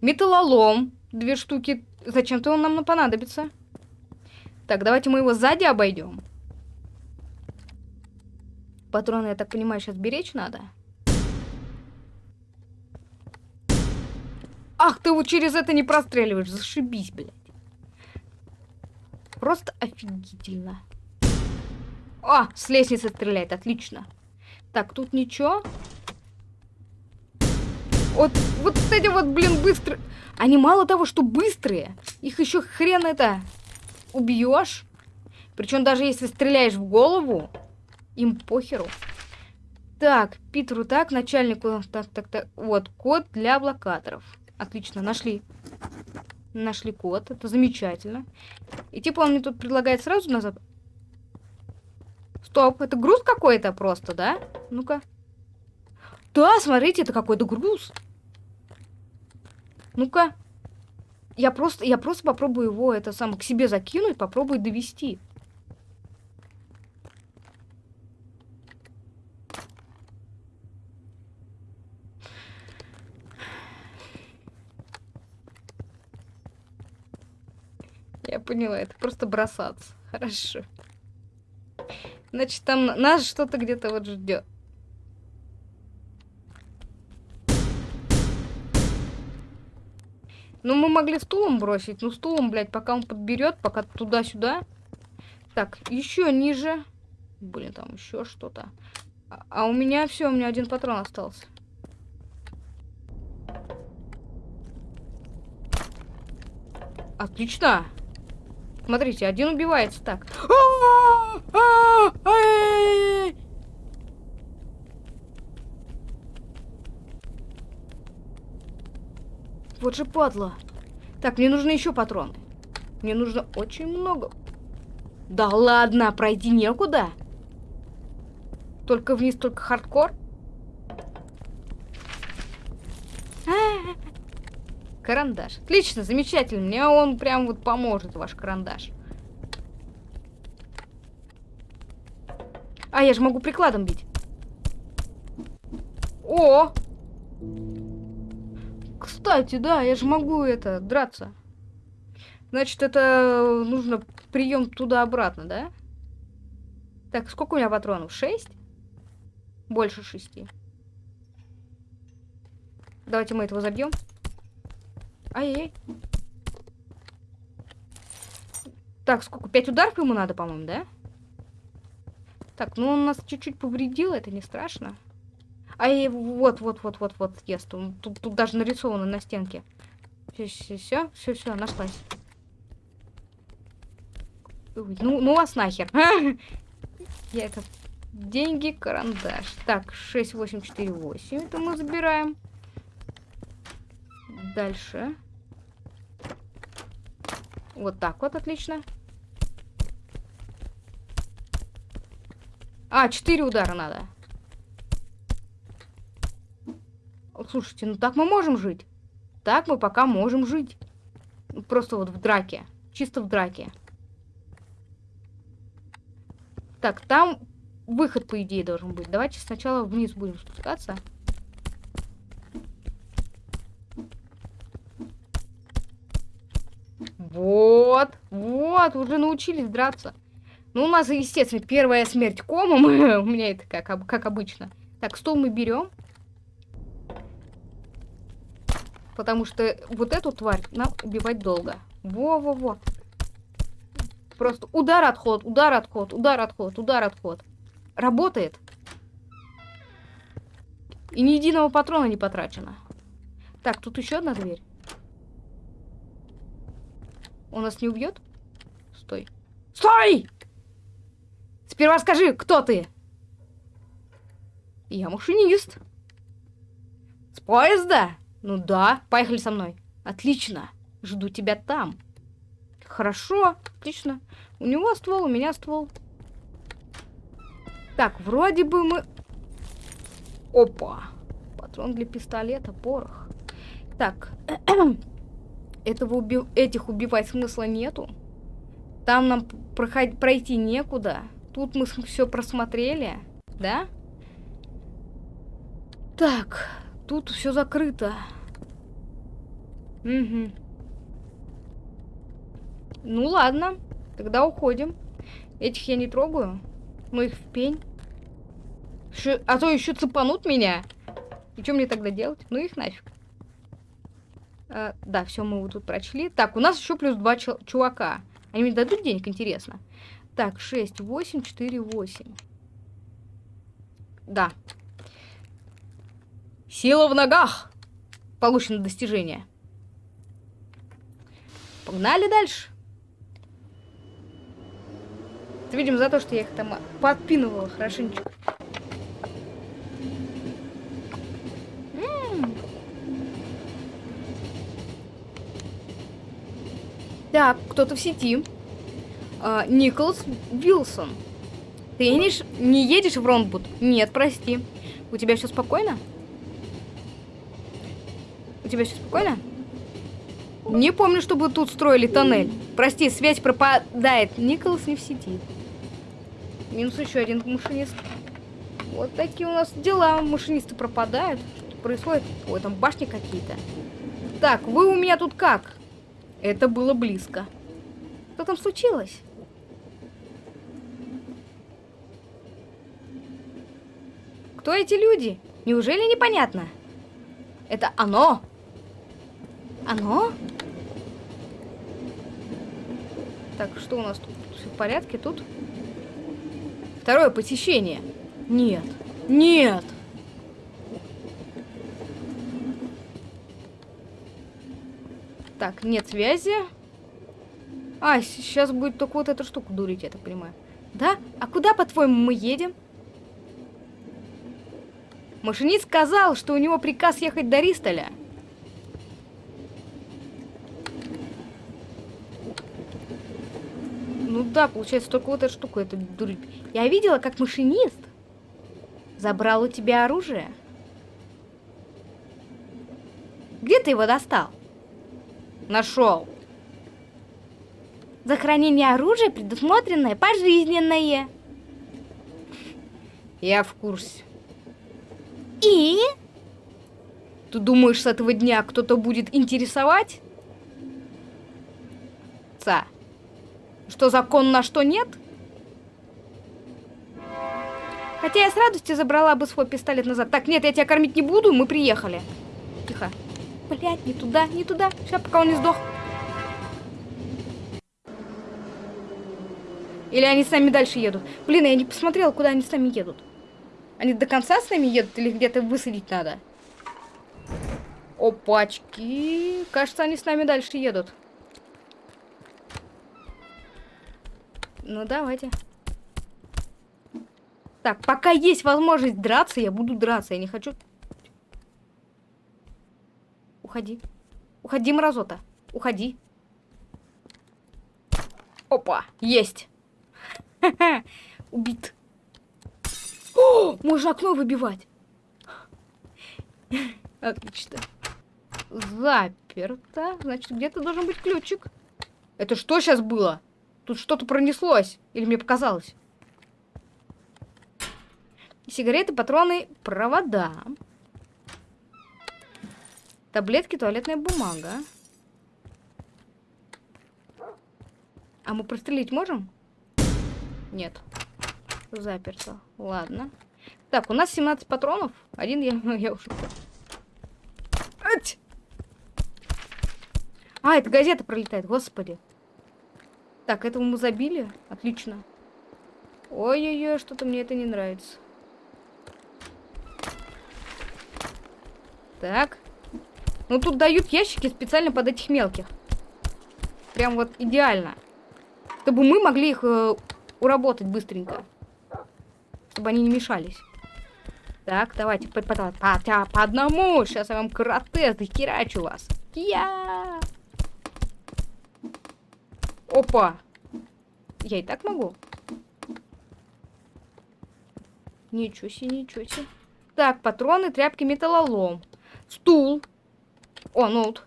Металлолом. Две штуки. Зачем-то он нам понадобится. Так, давайте мы его сзади обойдем. Патроны, я так понимаю, сейчас беречь надо. Ах, ты вот через это не простреливаешь. Зашибись, блядь. Просто офигительно. А, с лестницы стреляет, отлично. Так, тут ничего. Вот, вот эти вот, блин, быстрые. Они мало того, что быстрые, их еще хрен это убьешь. Причем даже если стреляешь в голову, им похеру. Так, Питеру так, начальнику, так, так, так. Вот, код для блокаторов. Отлично, нашли. Нашли код, это замечательно. И типа он мне тут предлагает сразу назад. Стоп, это груз какой-то просто, да? Ну-ка. Да, смотрите, это какой-то груз. Ну-ка. Я просто, я просто попробую его это самое к себе закинуть, попробую довести. Поняла, это просто бросаться. Хорошо. Значит, там нас что-то где-то вот ждет. Ну, мы могли стулом бросить. Ну, стулом, блядь, пока он подберет, пока туда-сюда. Так, еще ниже. Блин, там еще что-то. А, а у меня все, у меня один патрон остался. Отлично. Смотрите, один убивается так. Вот же падла. Так, мне нужны еще патроны. Мне нужно очень много. Да ладно, пройти некуда. Только вниз, только хардкор. А, Карандаш. Отлично, замечательно. Мне он прям вот поможет, ваш карандаш. А, я же могу прикладом бить. О! Кстати, да, я же могу это, драться. Значит, это нужно прием туда-обратно, да? Так, сколько у меня патронов? Шесть? Больше шести. Давайте мы этого забьем. Ай-яй. Так, сколько? Пять ударов ему надо, по-моему, да? Так, ну он нас чуть-чуть повредил, это не страшно. Ай, вот, вот, вот, вот, вот, ест. Тут, тут, даже нарисовано на стенке. Все, все, все, все, все, нашлась. Ну, ну вас нахер. Я это... Деньги, карандаш. Так, 6, 8, 4, 8. Это мы забираем. Дальше. Вот так вот, отлично. А, 4 удара надо. Слушайте, ну так мы можем жить. Так мы пока можем жить. Просто вот в драке. Чисто в драке. Так, там выход, по идее, должен быть. Давайте сначала вниз будем спускаться. Вот, вот, уже научились драться. Ну, у нас, естественно, первая смерть комом. у меня это как, как обычно. Так, стол мы берем. Потому что вот эту тварь нам убивать долго. Во-во-во. Просто удар, отход, удар, отход, удар, отход, удар, отход. Работает. И ни единого патрона не потрачено. Так, тут еще одна дверь. Он нас не убьет? Стой. Стой! Сперва скажи, кто ты? Я машинист. С поезда? Ну да, поехали со мной. Отлично. Жду тебя там. Хорошо, отлично. У него ствол, у меня ствол. Так, вроде бы мы... Опа. Патрон для пистолета, порох. Так. Этого уби... Этих убивать смысла нету. Там нам проход... пройти некуда. Тут мы все просмотрели. Да? Так. Тут все закрыто. Угу. Ну ладно. Тогда уходим. Этих я не трогаю. Ну их в пень. Ш... А то еще цепанут меня. И что мне тогда делать? Ну их нафиг. А, да, все, мы вот тут прочли. Так, у нас еще плюс два чувака. Они мне дадут денег, интересно. Так, 6, 8, 4, 8. Да. Сила в ногах. Получено достижение. Погнали дальше. Это, видимо, за то, что я их там подпинывала хорошенечко. Так, кто-то в сети. А, Николас Вилсон. Ты не, не едешь в Ронбуд? Нет, прости. У тебя все спокойно? У тебя все спокойно? Не помню, чтобы тут строили тоннель. Прости, связь пропадает. Николас не в сети. Минус еще один машинист. Вот такие у нас дела. Машинисты пропадают. Что происходит? Ой, там башни какие-то. Так, вы у меня тут как? Это было близко. Что там случилось? Кто эти люди? Неужели непонятно? Это оно? Оно? Так, что у нас тут? Все в порядке тут? Второе посещение. Нет. Нет. Так, нет связи. А, сейчас будет только вот эту штуку дурить, я так понимаю. Да? А куда, по-твоему, мы едем? Машинист сказал, что у него приказ ехать до Ристоля. Ну да, получается, только вот эта штука, это дурить. Я видела, как машинист забрал у тебя оружие. Где ты его достал? Нашел. За хранение оружия предусмотренное пожизненное. Я в курсе. И? Ты думаешь, с этого дня кто-то будет интересовать? Ца. Что закон на что нет? Хотя я с радостью забрала бы свой пистолет назад. Так, нет, я тебя кормить не буду, мы приехали. Тихо. Блять, не туда, не туда. Сейчас, пока он не сдох. Или они сами дальше едут? Блин, я не посмотрела, куда они сами едут. Они до конца с нами едут или где-то высадить надо? Опачки. Кажется, они с нами дальше едут. Ну, давайте. Так, пока есть возможность драться, я буду драться. Я не хочу Уходи. Уходи, мразота. Уходи. Опа, есть. Убит. О, можно окно выбивать. Отлично. Заперто. Значит, где-то должен быть ключик. Это что сейчас было? Тут что-то пронеслось. Или мне показалось? Сигареты, патроны, провода. Таблетки, туалетная бумага. А мы прострелить можем? Нет. Заперто. Ладно. Так, у нас 17 патронов. Один я, я уже... Ать! А, это газета пролетает, господи. Так, этого мы забили. Отлично. Ой-ой-ой, что-то мне это не нравится. Так. Ну, тут дают ящики специально под этих мелких. Прям вот идеально. Чтобы мы могли их э, уработать быстренько. чтобы они не мешались. Так, давайте по, по, по, по, одному. Сейчас я вам карате захерачу вас. Я. Опа. Я и так могу. Ничего себе, ничего себе. Так, патроны, тряпки, металлолом. Стул. О, ну вот.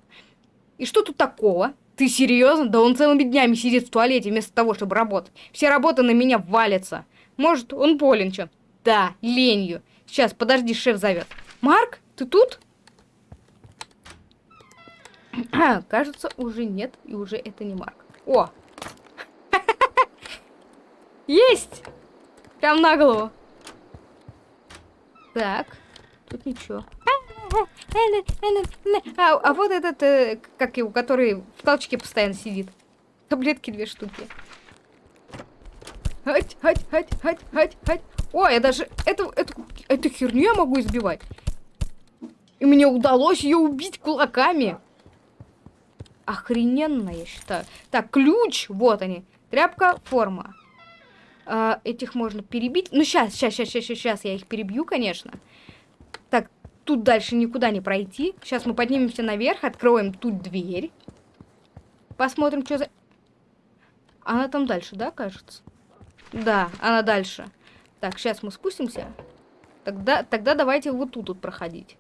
И что тут такого? Ты серьезно? Да он целыми днями сидит в туалете вместо того, чтобы работать. Все работы на меня валятся. Может, он болен чем? Да, ленью. Сейчас, подожди, шеф зовет. Марк, ты тут? Кажется, уже нет, и уже это не Марк. О! Есть! Прям на голову. Так, тут ничего. А, а вот этот, э, как его, который в толчке постоянно сидит. Таблетки две штуки. Хать, хать, хать, хать, хать, хать. О, я даже эту, эту, эту херню я могу избивать. И мне удалось ее убить кулаками. Охрененно, я считаю. Так, ключ, вот они. Тряпка, форма. А, этих можно перебить. Ну, сейчас, сейчас, сейчас, сейчас, сейчас я их перебью, конечно. Так, тут дальше никуда не пройти. Сейчас мы поднимемся наверх, откроем тут дверь. Посмотрим, что за... Она там дальше, да, кажется? Да, она дальше. Так, сейчас мы спустимся. Тогда, тогда давайте вот тут вот проходить.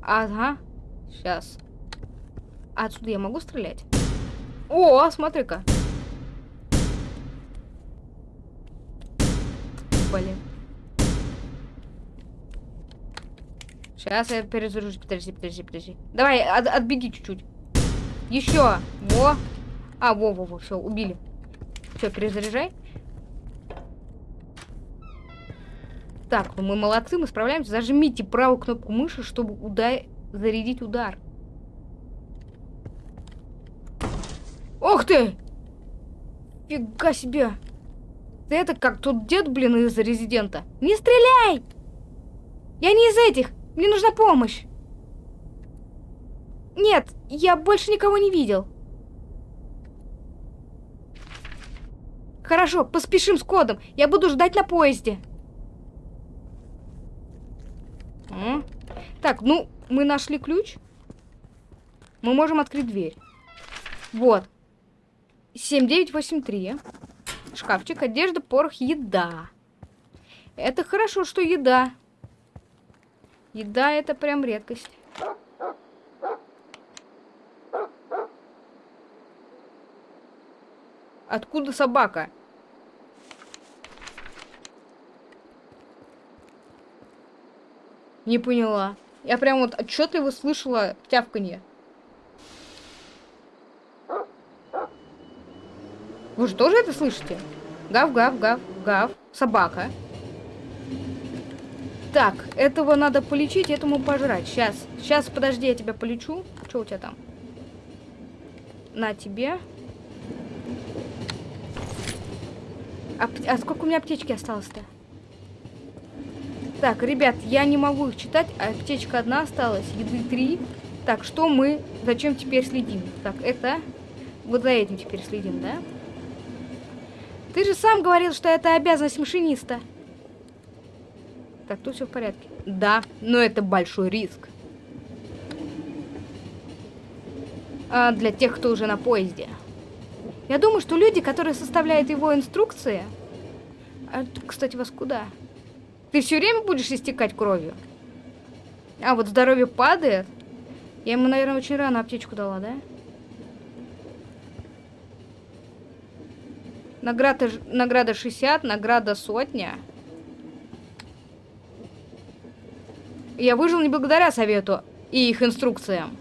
Ага. Сейчас. отсюда я могу стрелять? О, смотри-ка. Блин. Сейчас я перезаряжусь. Подожди, подожди, подожди. Давай, от, отбеги чуть-чуть. Еще. Во. А, во, во, во, все, убили. Все, перезаряжай. Так, ну мы молодцы, мы справляемся. Зажмите правую кнопку мыши, чтобы удар... зарядить удар. Ох ты! Фига себе! Это как тот дед, блин, из Резидента. Не стреляй! Я не из этих! Мне нужна помощь! Нет, я больше никого не видел. Хорошо, поспешим с кодом. Я буду ждать на поезде. М? Так, ну, мы нашли ключ. Мы можем открыть дверь. Вот. 7983. Шкафчик, одежда, порох, еда. Это хорошо, что еда. Еда это прям редкость. Откуда собака? Не поняла. Я прям вот отчетливо слышала тявканье. Вы же тоже это слышите? Гав, гав, гав, гав. Собака. Так, этого надо полечить, этому пожрать. Сейчас, сейчас, подожди, я тебя полечу. Что у тебя там? На тебе. А, а сколько у меня аптечки осталось-то? Так, ребят, я не могу их читать. Аптечка одна осталась, еды три. Так, что мы, зачем теперь следим? Так, это... Вот за этим теперь следим, да? Ты же сам говорил, что это обязанность машиниста. Так, тут все в порядке. Да, но это большой риск. А для тех, кто уже на поезде. Я думаю, что люди, которые составляют его инструкции... А, кстати, вас куда? Ты все время будешь истекать кровью? А, вот здоровье падает. Я ему, наверное, очень рано аптечку дала, да? Награда, награда 60, награда сотня. Я выжил не благодаря совету и их инструкциям.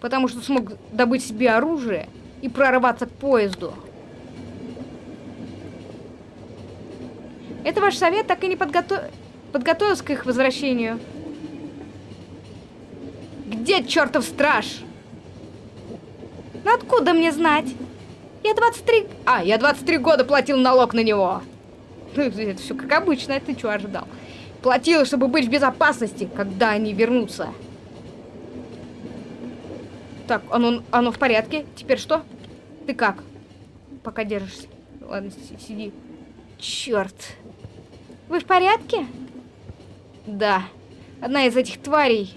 Потому что смог добыть себе оружие и прорваться к поезду. Это ваш совет так и не подготов... подготовился к их возвращению. Где чертов страж? Ну откуда мне знать? Я 23... А, я 23 года платил налог на него. Ну, это все как обычно, ты что ожидал? Платил, чтобы быть в безопасности, когда они вернутся. Так, оно, оно в порядке. Теперь что? Ты как? Пока держишься. Ладно, сиди. Черт. Вы в порядке? Да. Одна из этих тварей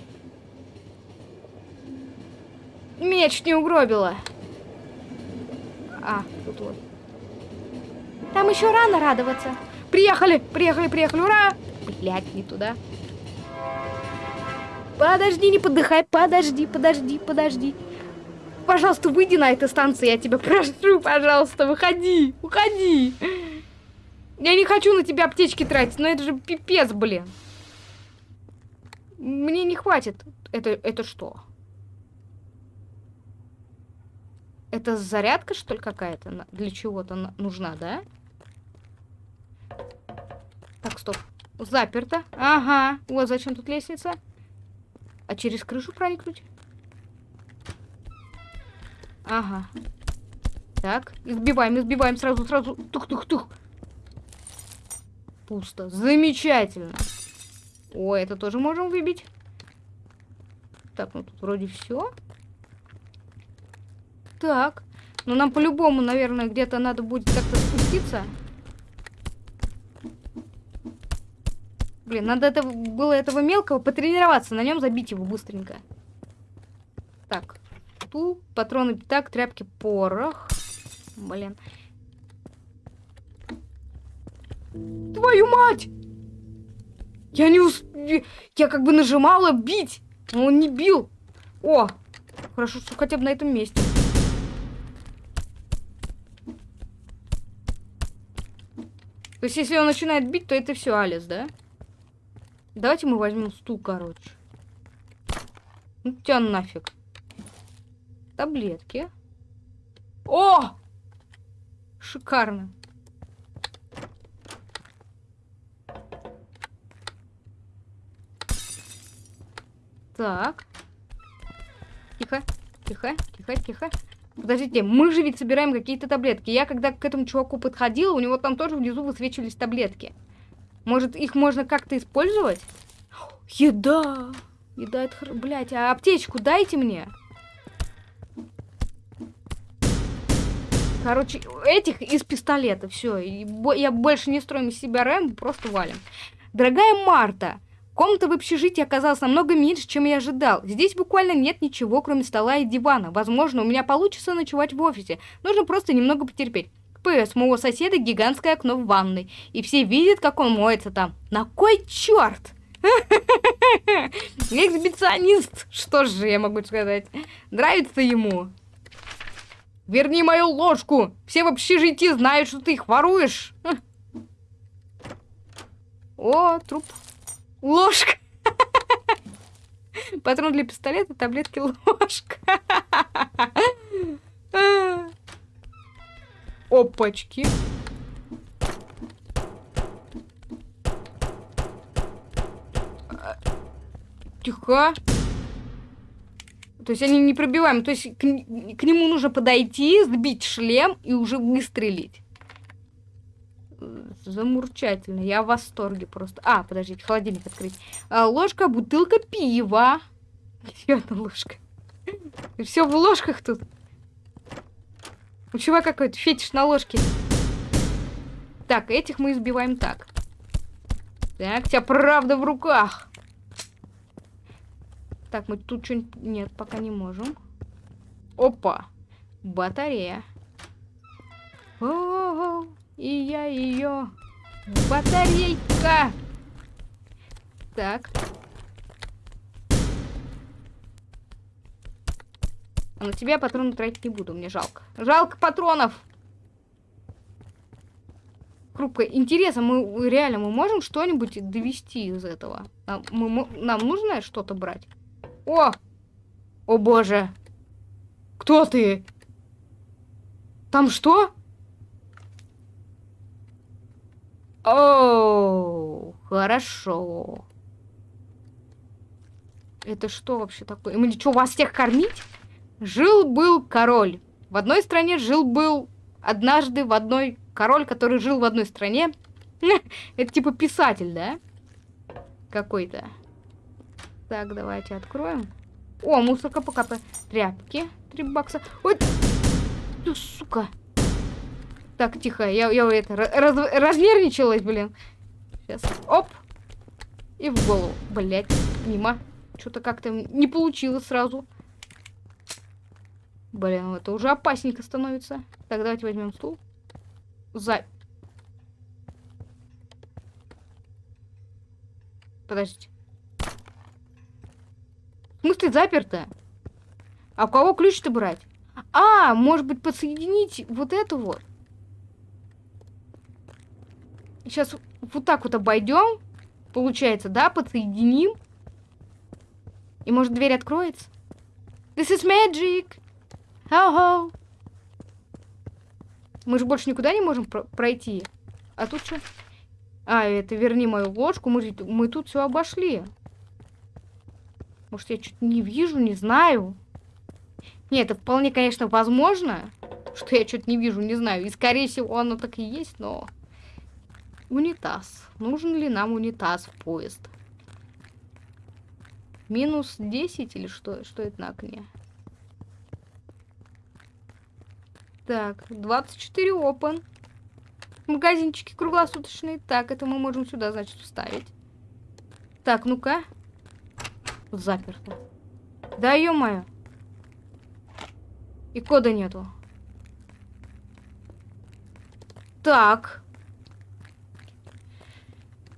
меня чуть не угробила. А, тут вот. Там еще рано радоваться. Приехали, приехали, приехали, ура! Блять, не туда. Подожди, не подыхай, подожди, подожди, подожди. Пожалуйста, выйди на этой станции, я тебя прошу, пожалуйста, выходи, уходи. Я не хочу на тебя аптечки тратить, но это же пипец, блин. Мне не хватит. Это, это что? Это зарядка, что ли, какая-то? Для чего-то нужна, да? Так, стоп. Заперто. Ага. Вот зачем тут лестница. А через крышу проникнуть? Ага. Так, избиваем, избиваем сразу, сразу. Тух-тух-тух. Пусто. Замечательно. О, это тоже можем выбить. Так, ну тут вроде все. Так. Ну нам по-любому, наверное, где-то надо будет как-то спуститься. Блин, надо это, было этого мелкого потренироваться, на нем забить его быстренько. Так, ту, патроны так, тряпки, порох. Блин. Твою мать! Я не усп... Я как бы нажимала бить, но он не бил. О, хорошо, что хотя бы на этом месте. То есть, если он начинает бить, то это все Алис, да? Давайте мы возьмем стул, короче. Ну тебя нафиг. Таблетки. О! Шикарно. Так. Тихо, тихо, тихо, тихо. Подождите, мы же ведь собираем какие-то таблетки. Я когда к этому чуваку подходила, у него там тоже внизу высвечивались таблетки. Может, их можно как-то использовать? Еда! Еда, это... Блядь, а аптечку дайте мне. Короче, этих из пистолета. Все. Я больше не строю из себя рэм, просто валим. Дорогая Марта, Комната в общежитии оказалась намного меньше, чем я ожидал. Здесь буквально нет ничего, кроме стола и дивана. Возможно, у меня получится ночевать в офисе. Нужно просто немного потерпеть. ПС, моего соседа гигантское окно в ванной. И все видят, как он моется там. На кой черт? Эксбиционист. Что же я могу сказать? Нравится ему. Верни мою ложку. Все в общежитии знают, что ты их воруешь. О, труп. Ложка. Патрон для пистолета, таблетки, ложка. Опачки. Тихо. То есть они не пробиваем. То есть к, к нему нужно подойти, сбить шлем и уже выстрелить замурчательно. Я в восторге просто. А, подождите, холодильник открыть. А, ложка, бутылка пива. Еще одна ложка. Все в ложках тут. У чувака какой-то фетиш на ложке. Так, этих мы избиваем так. Так, тебя правда в руках. Так, мы тут что-нибудь... Нет, пока не можем. Опа. Батарея. О -о -о. И я ее... Батарейка! Так. А на тебя патроны тратить не буду, мне жалко. Жалко патронов! Хрупкая. Интересно, мы реально мы можем что-нибудь довести из этого? Нам, мы, нам нужно что-то брать? О! О боже! Кто ты? Там что? О, хорошо. Это что вообще такое? Мы что, вас всех кормить? Жил-был король. В одной стране жил-был однажды в одной... Король, который жил в одной стране. Это типа писатель, да? Какой-то. Так, давайте откроем. О, мусорка покапа. Тряпки. Три бакса. Ой, ты, сука. Так, тихо, я, я это, раз, разнервничалась, блин. Сейчас, оп. И в голову. Блять, мимо. Что-то как-то не получилось сразу. Блин, это уже опасненько становится. Так, давайте возьмем стул. За... Подождите. В смысле заперто? А у кого ключ-то брать? А, может быть подсоединить вот эту вот? Сейчас вот так вот обойдем. Получается, да, подсоединим. И может дверь откроется? This is magic. How-ho. Мы же больше никуда не можем про пройти. А тут что? А, это верни мою ложку. Мы, мы тут все обошли. Может, я что-то не вижу, не знаю. Нет, это вполне, конечно, возможно, что я что-то не вижу, не знаю. И, скорее всего, оно так и есть, но... Унитаз. Нужен ли нам унитаз в поезд? Минус 10 или что? Что это на окне? Так, 24 open. Магазинчики круглосуточные. Так, это мы можем сюда, значит, вставить. Так, ну-ка. Заперто. Да, ё-моё. И кода нету. Так.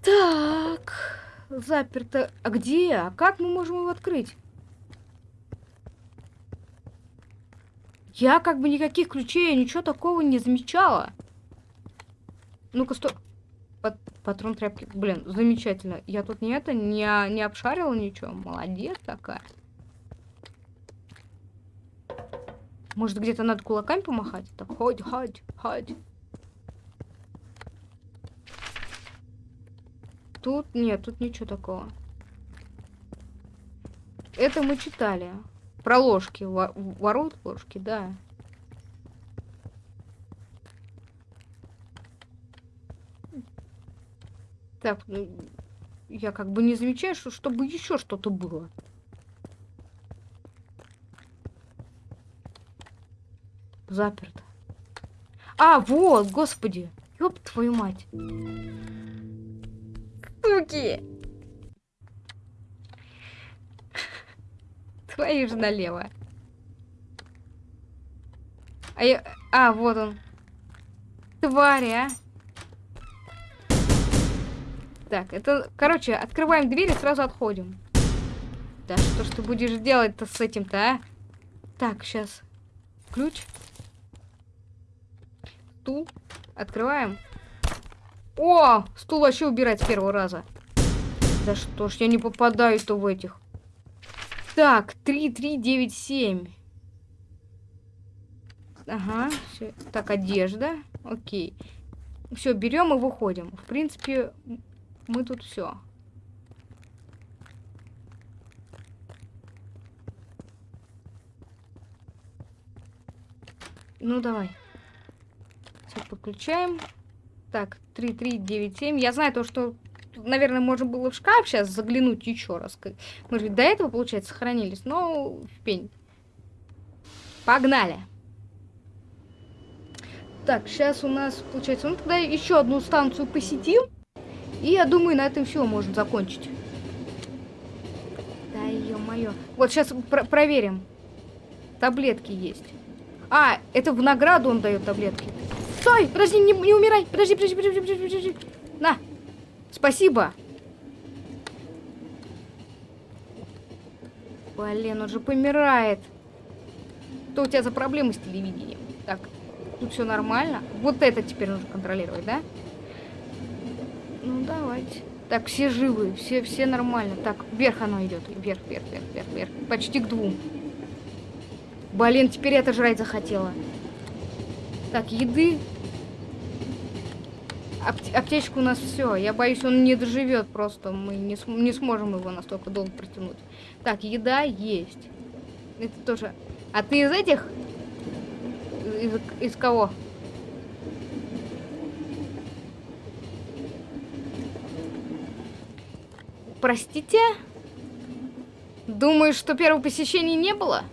Так. Заперто. А где? А как мы можем его открыть? Я как бы никаких ключей, ничего такого не замечала. Ну-ка, стой. Пат патрон тряпки. Блин, замечательно. Я тут не это, не, не обшарила ничего. Молодец такая. Может, где-то надо кулаками помахать? Так, ходь, ходь, ходь. Тут нет, тут ничего такого. Это мы читали. Про ложки. Ворот ложки, да. Так, ну, я как бы не замечаю, что чтобы еще что-то было. Заперто. А, вот, господи. Ёб твою мать. Суки. Твою же налево. А, я... а, вот он. Твари, а. Так, это... Короче, открываем дверь и сразу отходим. Да что ж ты будешь делать-то с этим-то, а? Так, сейчас. Ключ. Стул. Открываем. О! Стул вообще убирать с первого раза. Да что ж, я не попадаю-то в этих. Так, 3, 3, 9, 7. Ага, все. Так, одежда. Окей. Все, берем и выходим. В принципе, мы тут все. Ну, давай. Все, подключаем. Так, 3, 3, 9, 7. Я знаю то, что, наверное, можно было в шкаф сейчас заглянуть еще раз. Мы же до этого, получается, сохранились. Но в пень. Погнали. Так, сейчас у нас, получается, ну тогда еще одну станцию посетим. И я думаю, на этом все можно закончить. Да ё-моё. Вот сейчас про проверим. Таблетки есть. А, это в награду он дает таблетки. Стой! Подожди, не, не умирай! Подожди, подожди, подожди, подожди, подожди. На! Спасибо! Блин, он же помирает. Что у тебя за проблемы с телевидением? Так, тут все нормально. Вот это теперь нужно контролировать, да? Ну, давайте. Так, все живы, все, все нормально. Так, вверх оно идет. Вверх, вверх, вверх, вверх, вверх. Почти к двум. Блин, теперь это жрать захотела. Так, еды. Ап аптечка у нас все. Я боюсь, он не доживет просто. Мы не, см не сможем его настолько долго протянуть. Так, еда есть. Это тоже. А ты из этих? Из, из кого? Простите? Думаешь, что первого посещения не было?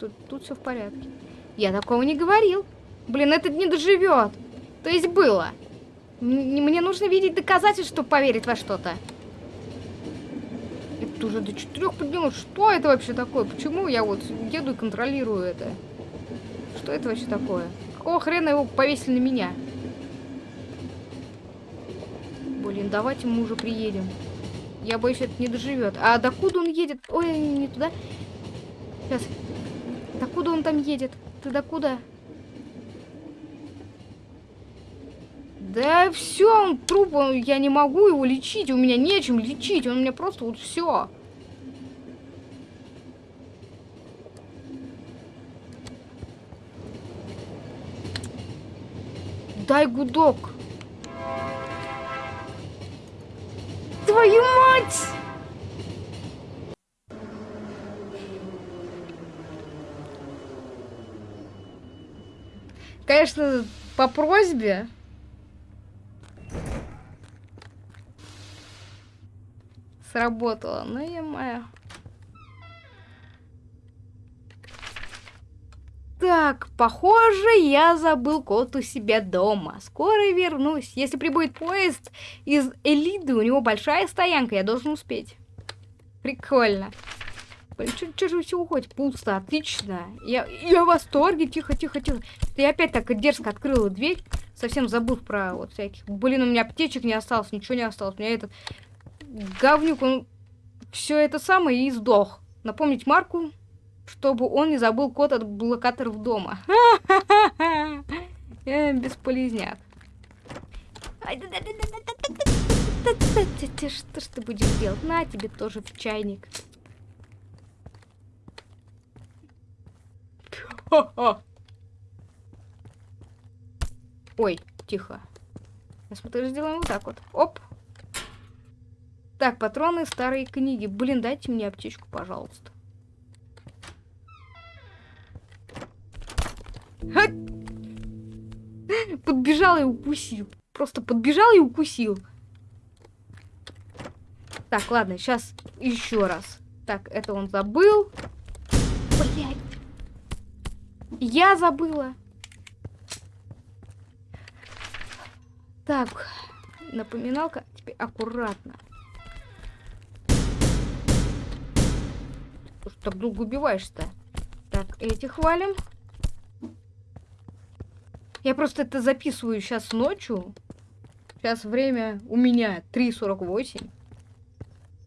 Тут, тут все в порядке. Я такого не говорил. Блин, этот не доживет. То есть было. М мне нужно видеть доказательства, чтобы поверить во что-то. Это уже до четырех поднялось. Что это вообще такое? Почему я вот еду и контролирую это? Что это вообще такое? Какого хрена его повесили на меня? Блин, давайте мы уже приедем. Я боюсь, это не доживет. А докуда он едет? Ой, не туда. Сейчас. Докуда он там едет? Ты докуда? Да все, он труп, он, я не могу его лечить, у меня нечем лечить, он у меня просто вот все. Дай гудок. Твою мать! Конечно, по просьбе. Сработало, ну я моя. Так, похоже, я забыл кот у себя дома. Скоро вернусь. Если прибудет поезд из Элиды, у него большая стоянка, я должен успеть. Прикольно. Блин, что же все уходит? Пусто, отлично. Я, я в восторге. Тихо, тихо, тихо. Я опять так дерзко открыла дверь. Совсем забыл про вот всяких. Блин, у меня аптечек не осталось, ничего не осталось. У меня этот говнюк, он все это самое и сдох. Напомнить Марку, чтобы он не забыл код от блокаторов дома. Бесполезняк. Что ж ты будешь делать? На тебе тоже в чайник. Ой, тихо. Я смотрю, сделаем вот так вот. Оп. Так, патроны, старые книги. Блин, дайте мне аптечку, пожалуйста. Подбежал и укусил. Просто подбежал и укусил. Так, ладно, сейчас еще раз. Так, это он забыл. Блять. Я забыла. Так, напоминалка. Теперь аккуратно. Что так долго убиваешься-то? Так, эти хвалим. Я просто это записываю сейчас ночью. Сейчас время у меня 3.48.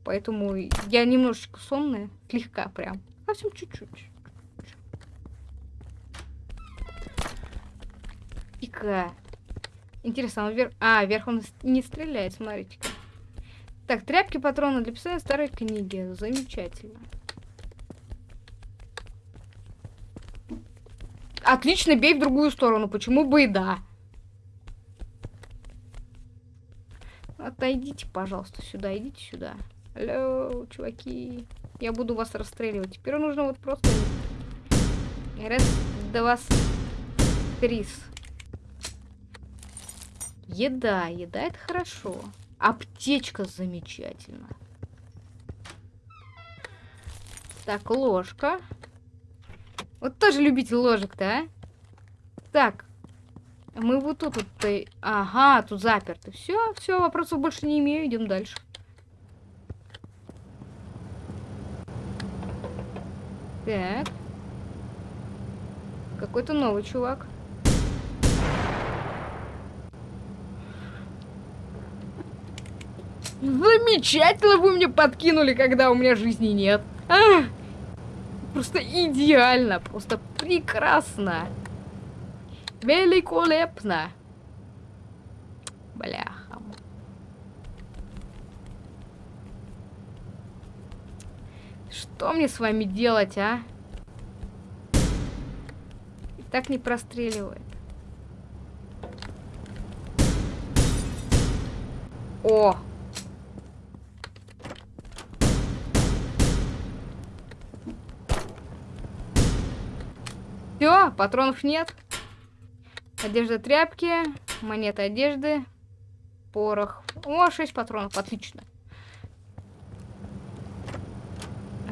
Поэтому я немножечко сонная. Слегка прям. Совсем чуть-чуть. Пика. Интересно, он вверх... А, вверх он не стреляет, смотрите-ка. Так, тряпки, патроны для писания старой книги. Замечательно. Отлично, бей в другую сторону. Почему бы и да? Отойдите, пожалуйста, сюда. Идите сюда. Алло, чуваки. Я буду вас расстреливать. Теперь нужно вот просто... Раз, два, три. Еда. Еда это хорошо. Аптечка замечательно. Так, ложка. Вот тоже любитель ложек-то, а? Так. Мы вот тут вот... Ага, тут заперто. Все, все, вопросов больше не имею. Идем дальше. Так. Какой-то новый чувак. Замечательно вы мне подкинули, когда у меня жизни нет. Ах! Просто идеально, просто прекрасно. Великолепно. Бляха. Что мне с вами делать, а? И так не простреливает. О! Все, патронов нет. Одежда тряпки, монета одежды, порох. О, 6 патронов, отлично.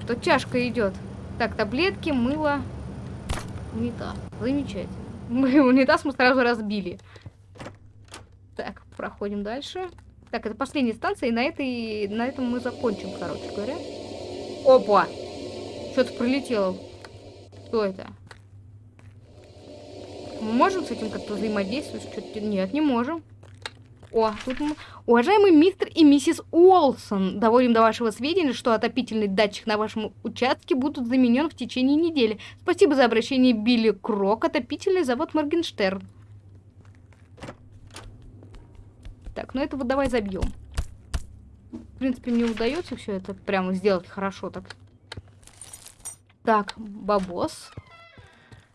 тут чашка идет. Так, таблетки, мыло, унитаз. Замечательно. Мы унитаз мы сразу разбили. Так, проходим дальше. Так, это последняя станция, и на этой, на этом мы закончим, короче говоря. Опа! Что-то прилетело. Что это? Можем с этим как-то взаимодействовать? Что-то... Нет, не можем. О, тут мы... Уважаемый мистер и миссис Уолсон, доводим до вашего сведения, что отопительный датчик на вашем участке будут заменен в течение недели. Спасибо за обращение Билли Крок, отопительный завод Моргенштерн. Так, ну этого давай забьем. В принципе, мне удается все это прямо сделать хорошо так. Так, бабос.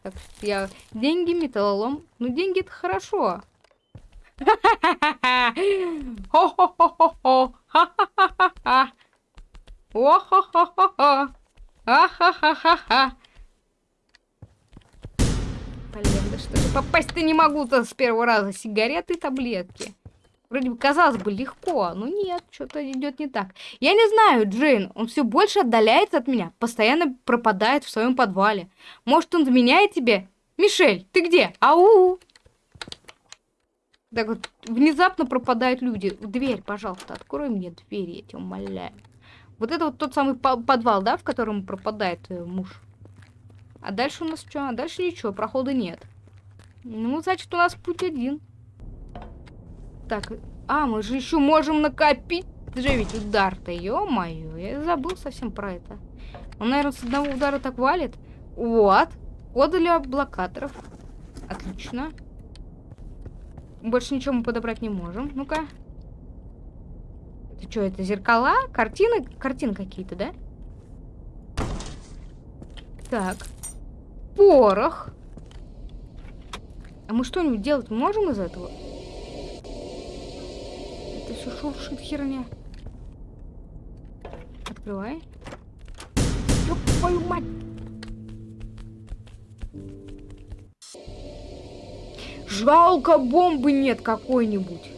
Так, я... Деньги, металлолом. Ну, деньги это хорошо. Хо-хо-хо-хо-хо. Ха-ха-ха-ха. О-хо-хо-хо-хо. А-ха-ха-ха-ха. Блин, да что же попасть-то не могу-то с первого раза. Сигареты и таблетки. Вроде бы казалось бы легко, но нет, что-то идет не так. Я не знаю, Джейн, он все больше отдаляется от меня, постоянно пропадает в своем подвале. Может, он заменяет тебе? Мишель, ты где? Ау! Так вот, внезапно пропадают люди. Дверь, пожалуйста, открой мне дверь, я тебя умоляю. Вот это вот тот самый подвал, да, в котором пропадает э, муж. А дальше у нас что? А дальше ничего, прохода нет. Ну, значит, у нас путь один. Так, а, мы же еще можем накопить же ведь удар-то, ё-моё, я забыл совсем про это. Он, наверное, с одного удара так валит. Вот, коды для блокаторов. Отлично. Больше ничего мы подобрать не можем. Ну-ка. Это что, это зеркала? Картины? Картины какие-то, да? Так. Порох. А мы что-нибудь делать можем из этого? Все шуршит херня. Открывай. Ёб твою мать! Жалко, бомбы нет какой-нибудь.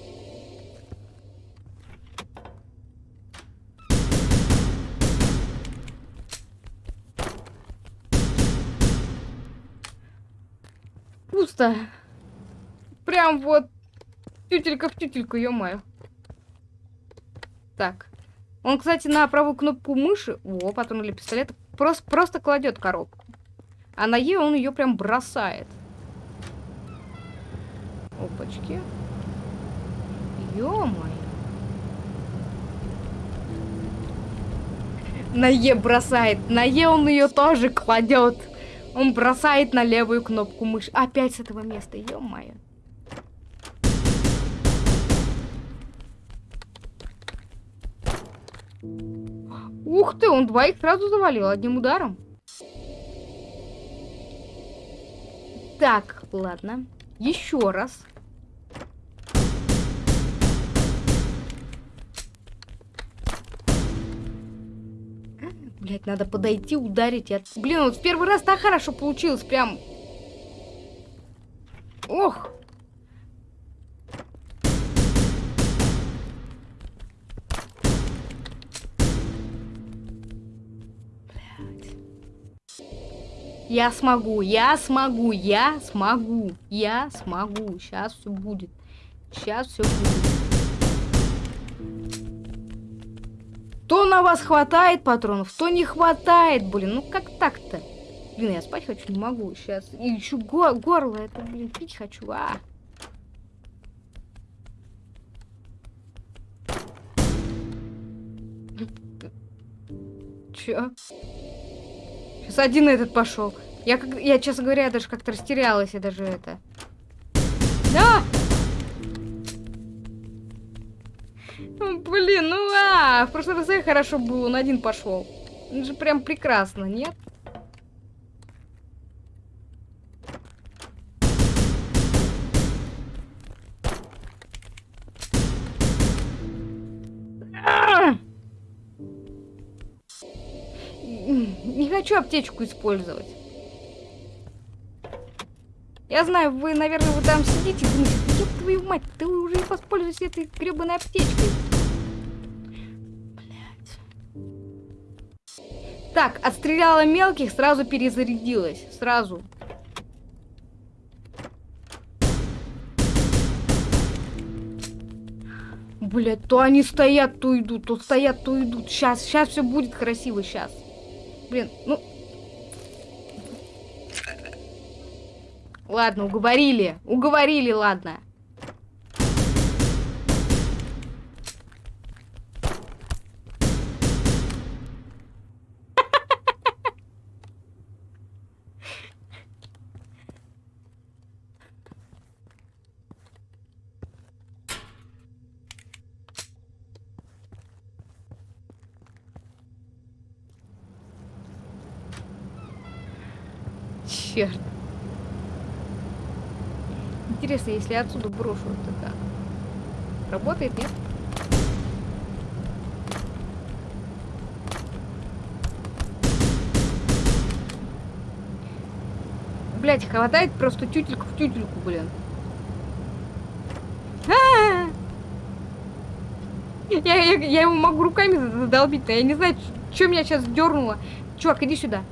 Пусто. Прям вот тютелька в тютельку, ё-моё. Так. Он, кстати, на правую кнопку мыши, о, патрон или пистолет, просто, просто кладет коробку. А на Е он ее прям бросает. Опачки. Ё-моё. На Е бросает. На Е он ее тоже кладет. Он бросает на левую кнопку мыши. Опять с этого места. Ё-моё. Ух ты, он двоих сразу завалил одним ударом. Так, ладно. Еще раз. Блять, надо подойти, ударить. От... Блин, вот в первый раз так хорошо получилось, прям. Ох. Я смогу, я смогу, я смогу, я смогу. Сейчас все будет. Сейчас все будет. То на вас хватает патронов, то не хватает, блин. Ну как так-то? Блин, я спать хочу, не могу. Сейчас. И еще го горло, это, блин, пить хочу. А. Чё? Сейчас один этот пошел. Я, как, я, честно говоря, даже как-то растерялась, я даже это. Да! Блин, ну а, в прошлый раз я хорошо было, он один пошел. Это же прям прекрасно, нет? Аптечку использовать. Я знаю, вы, наверное, вы там сидите и думаете, твою мать, ты уже и воспользуйся этой гребаной аптечкой. Блять. Так, отстреляла мелких, сразу перезарядилась. Сразу. Блять, то они стоят, то идут, то стоят, то идут. Сейчас, сейчас все будет красиво, сейчас. Блин, ну... Ладно, уговорили. Уговорили, ладно. Черт. Интересно, если я отсюда брошу, это? Работает, нет? Блять, хватает просто тютельку в тютельку, блин. -а! Я, я, я его могу руками задолбить, но я не знаю, что меня сейчас дернуло. Чувак, иди сюда.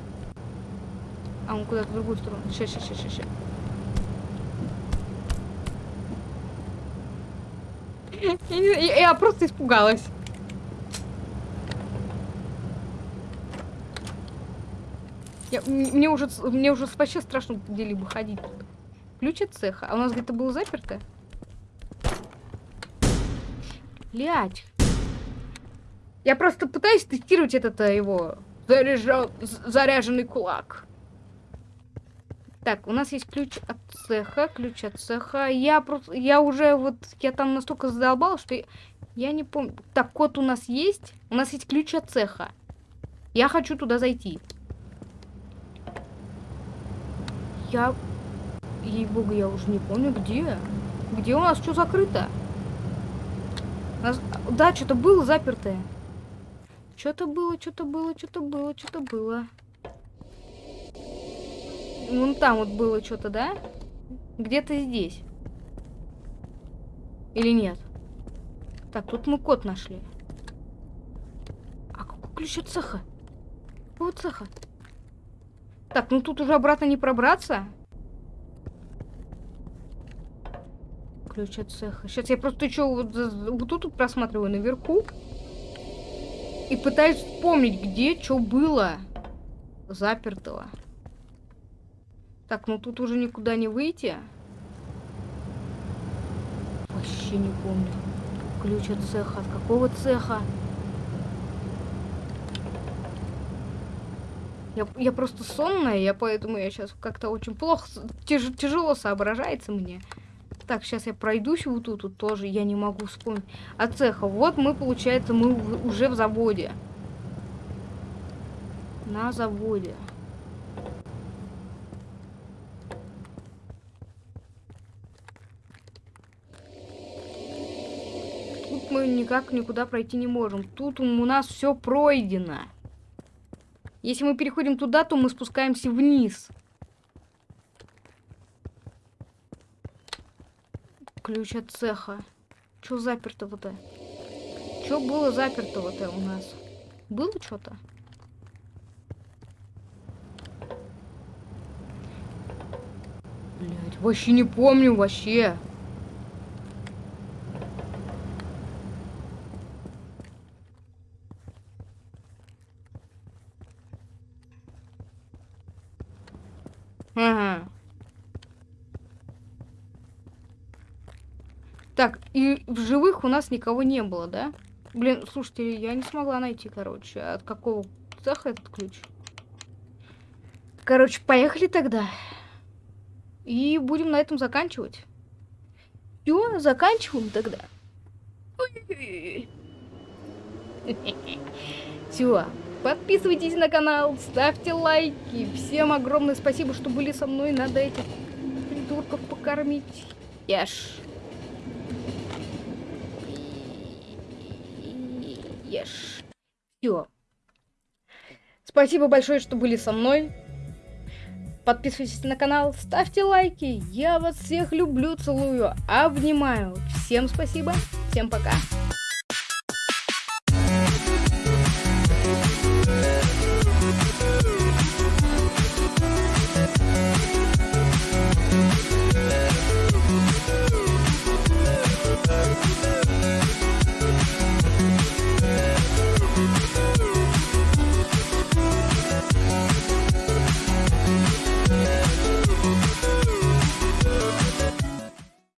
А он куда-то в другую сторону. Сейчас, сейчас, сейчас, сейчас. Я, я, я просто испугалась. Я, мне уже мне уже вообще страшно где-либо ходить. Ключ от цеха. А у нас где-то было заперто? Блять. Я просто пытаюсь тестировать этот э, его заряжен, заряженный кулак. Так, у нас есть ключ от цеха, ключ от цеха. Я просто, я уже вот, я там настолько задолбал, что я, я не помню. Так, код у нас есть. У нас есть ключ от цеха. Я хочу туда зайти. Я, ей-богу, я уже не помню, где. Где у нас что закрыто? Нас, да, что-то было запертое. Что-то было, что-то было, что-то было, что-то было. Вон там вот было что-то, да? Где-то здесь. Или нет? Так, тут мы код нашли. А какой ключ от цеха? Какого цеха? Так, ну тут уже обратно не пробраться. Ключ от цеха. Сейчас я просто что, вот, вот тут просматриваю наверху. И пытаюсь вспомнить, где что было запертого. Так, ну тут уже никуда не выйти. Вообще не помню. Ключ от цеха. От какого цеха? Я, я просто сонная, я поэтому я сейчас как-то очень плохо, тяж, тяжело соображается мне. Так, сейчас я пройдусь вот тут, тут тоже, я не могу вспомнить. От цеха. Вот мы, получается, мы уже в заводе. На заводе. мы никак никуда пройти не можем. Тут у нас все пройдено. Если мы переходим туда, то мы спускаемся вниз. Ключ от цеха. Что запертого-то? Что было запертого-то у нас? Было что-то? Блять, вообще не помню, вообще. Ага. Так, и в живых у нас никого не было, да? Блин, слушайте, я не смогла найти, короче, от какого цеха этот ключ. Короче, поехали тогда. И будем на этом заканчивать. Все, заканчиваем тогда. Все. Подписывайтесь на канал, ставьте лайки. Всем огромное спасибо, что были со мной. Надо этих придурков покормить. Ешь. Ешь. Все. Спасибо большое, что были со мной. Подписывайтесь на канал, ставьте лайки. Я вас всех люблю, целую, обнимаю. Всем спасибо, всем пока.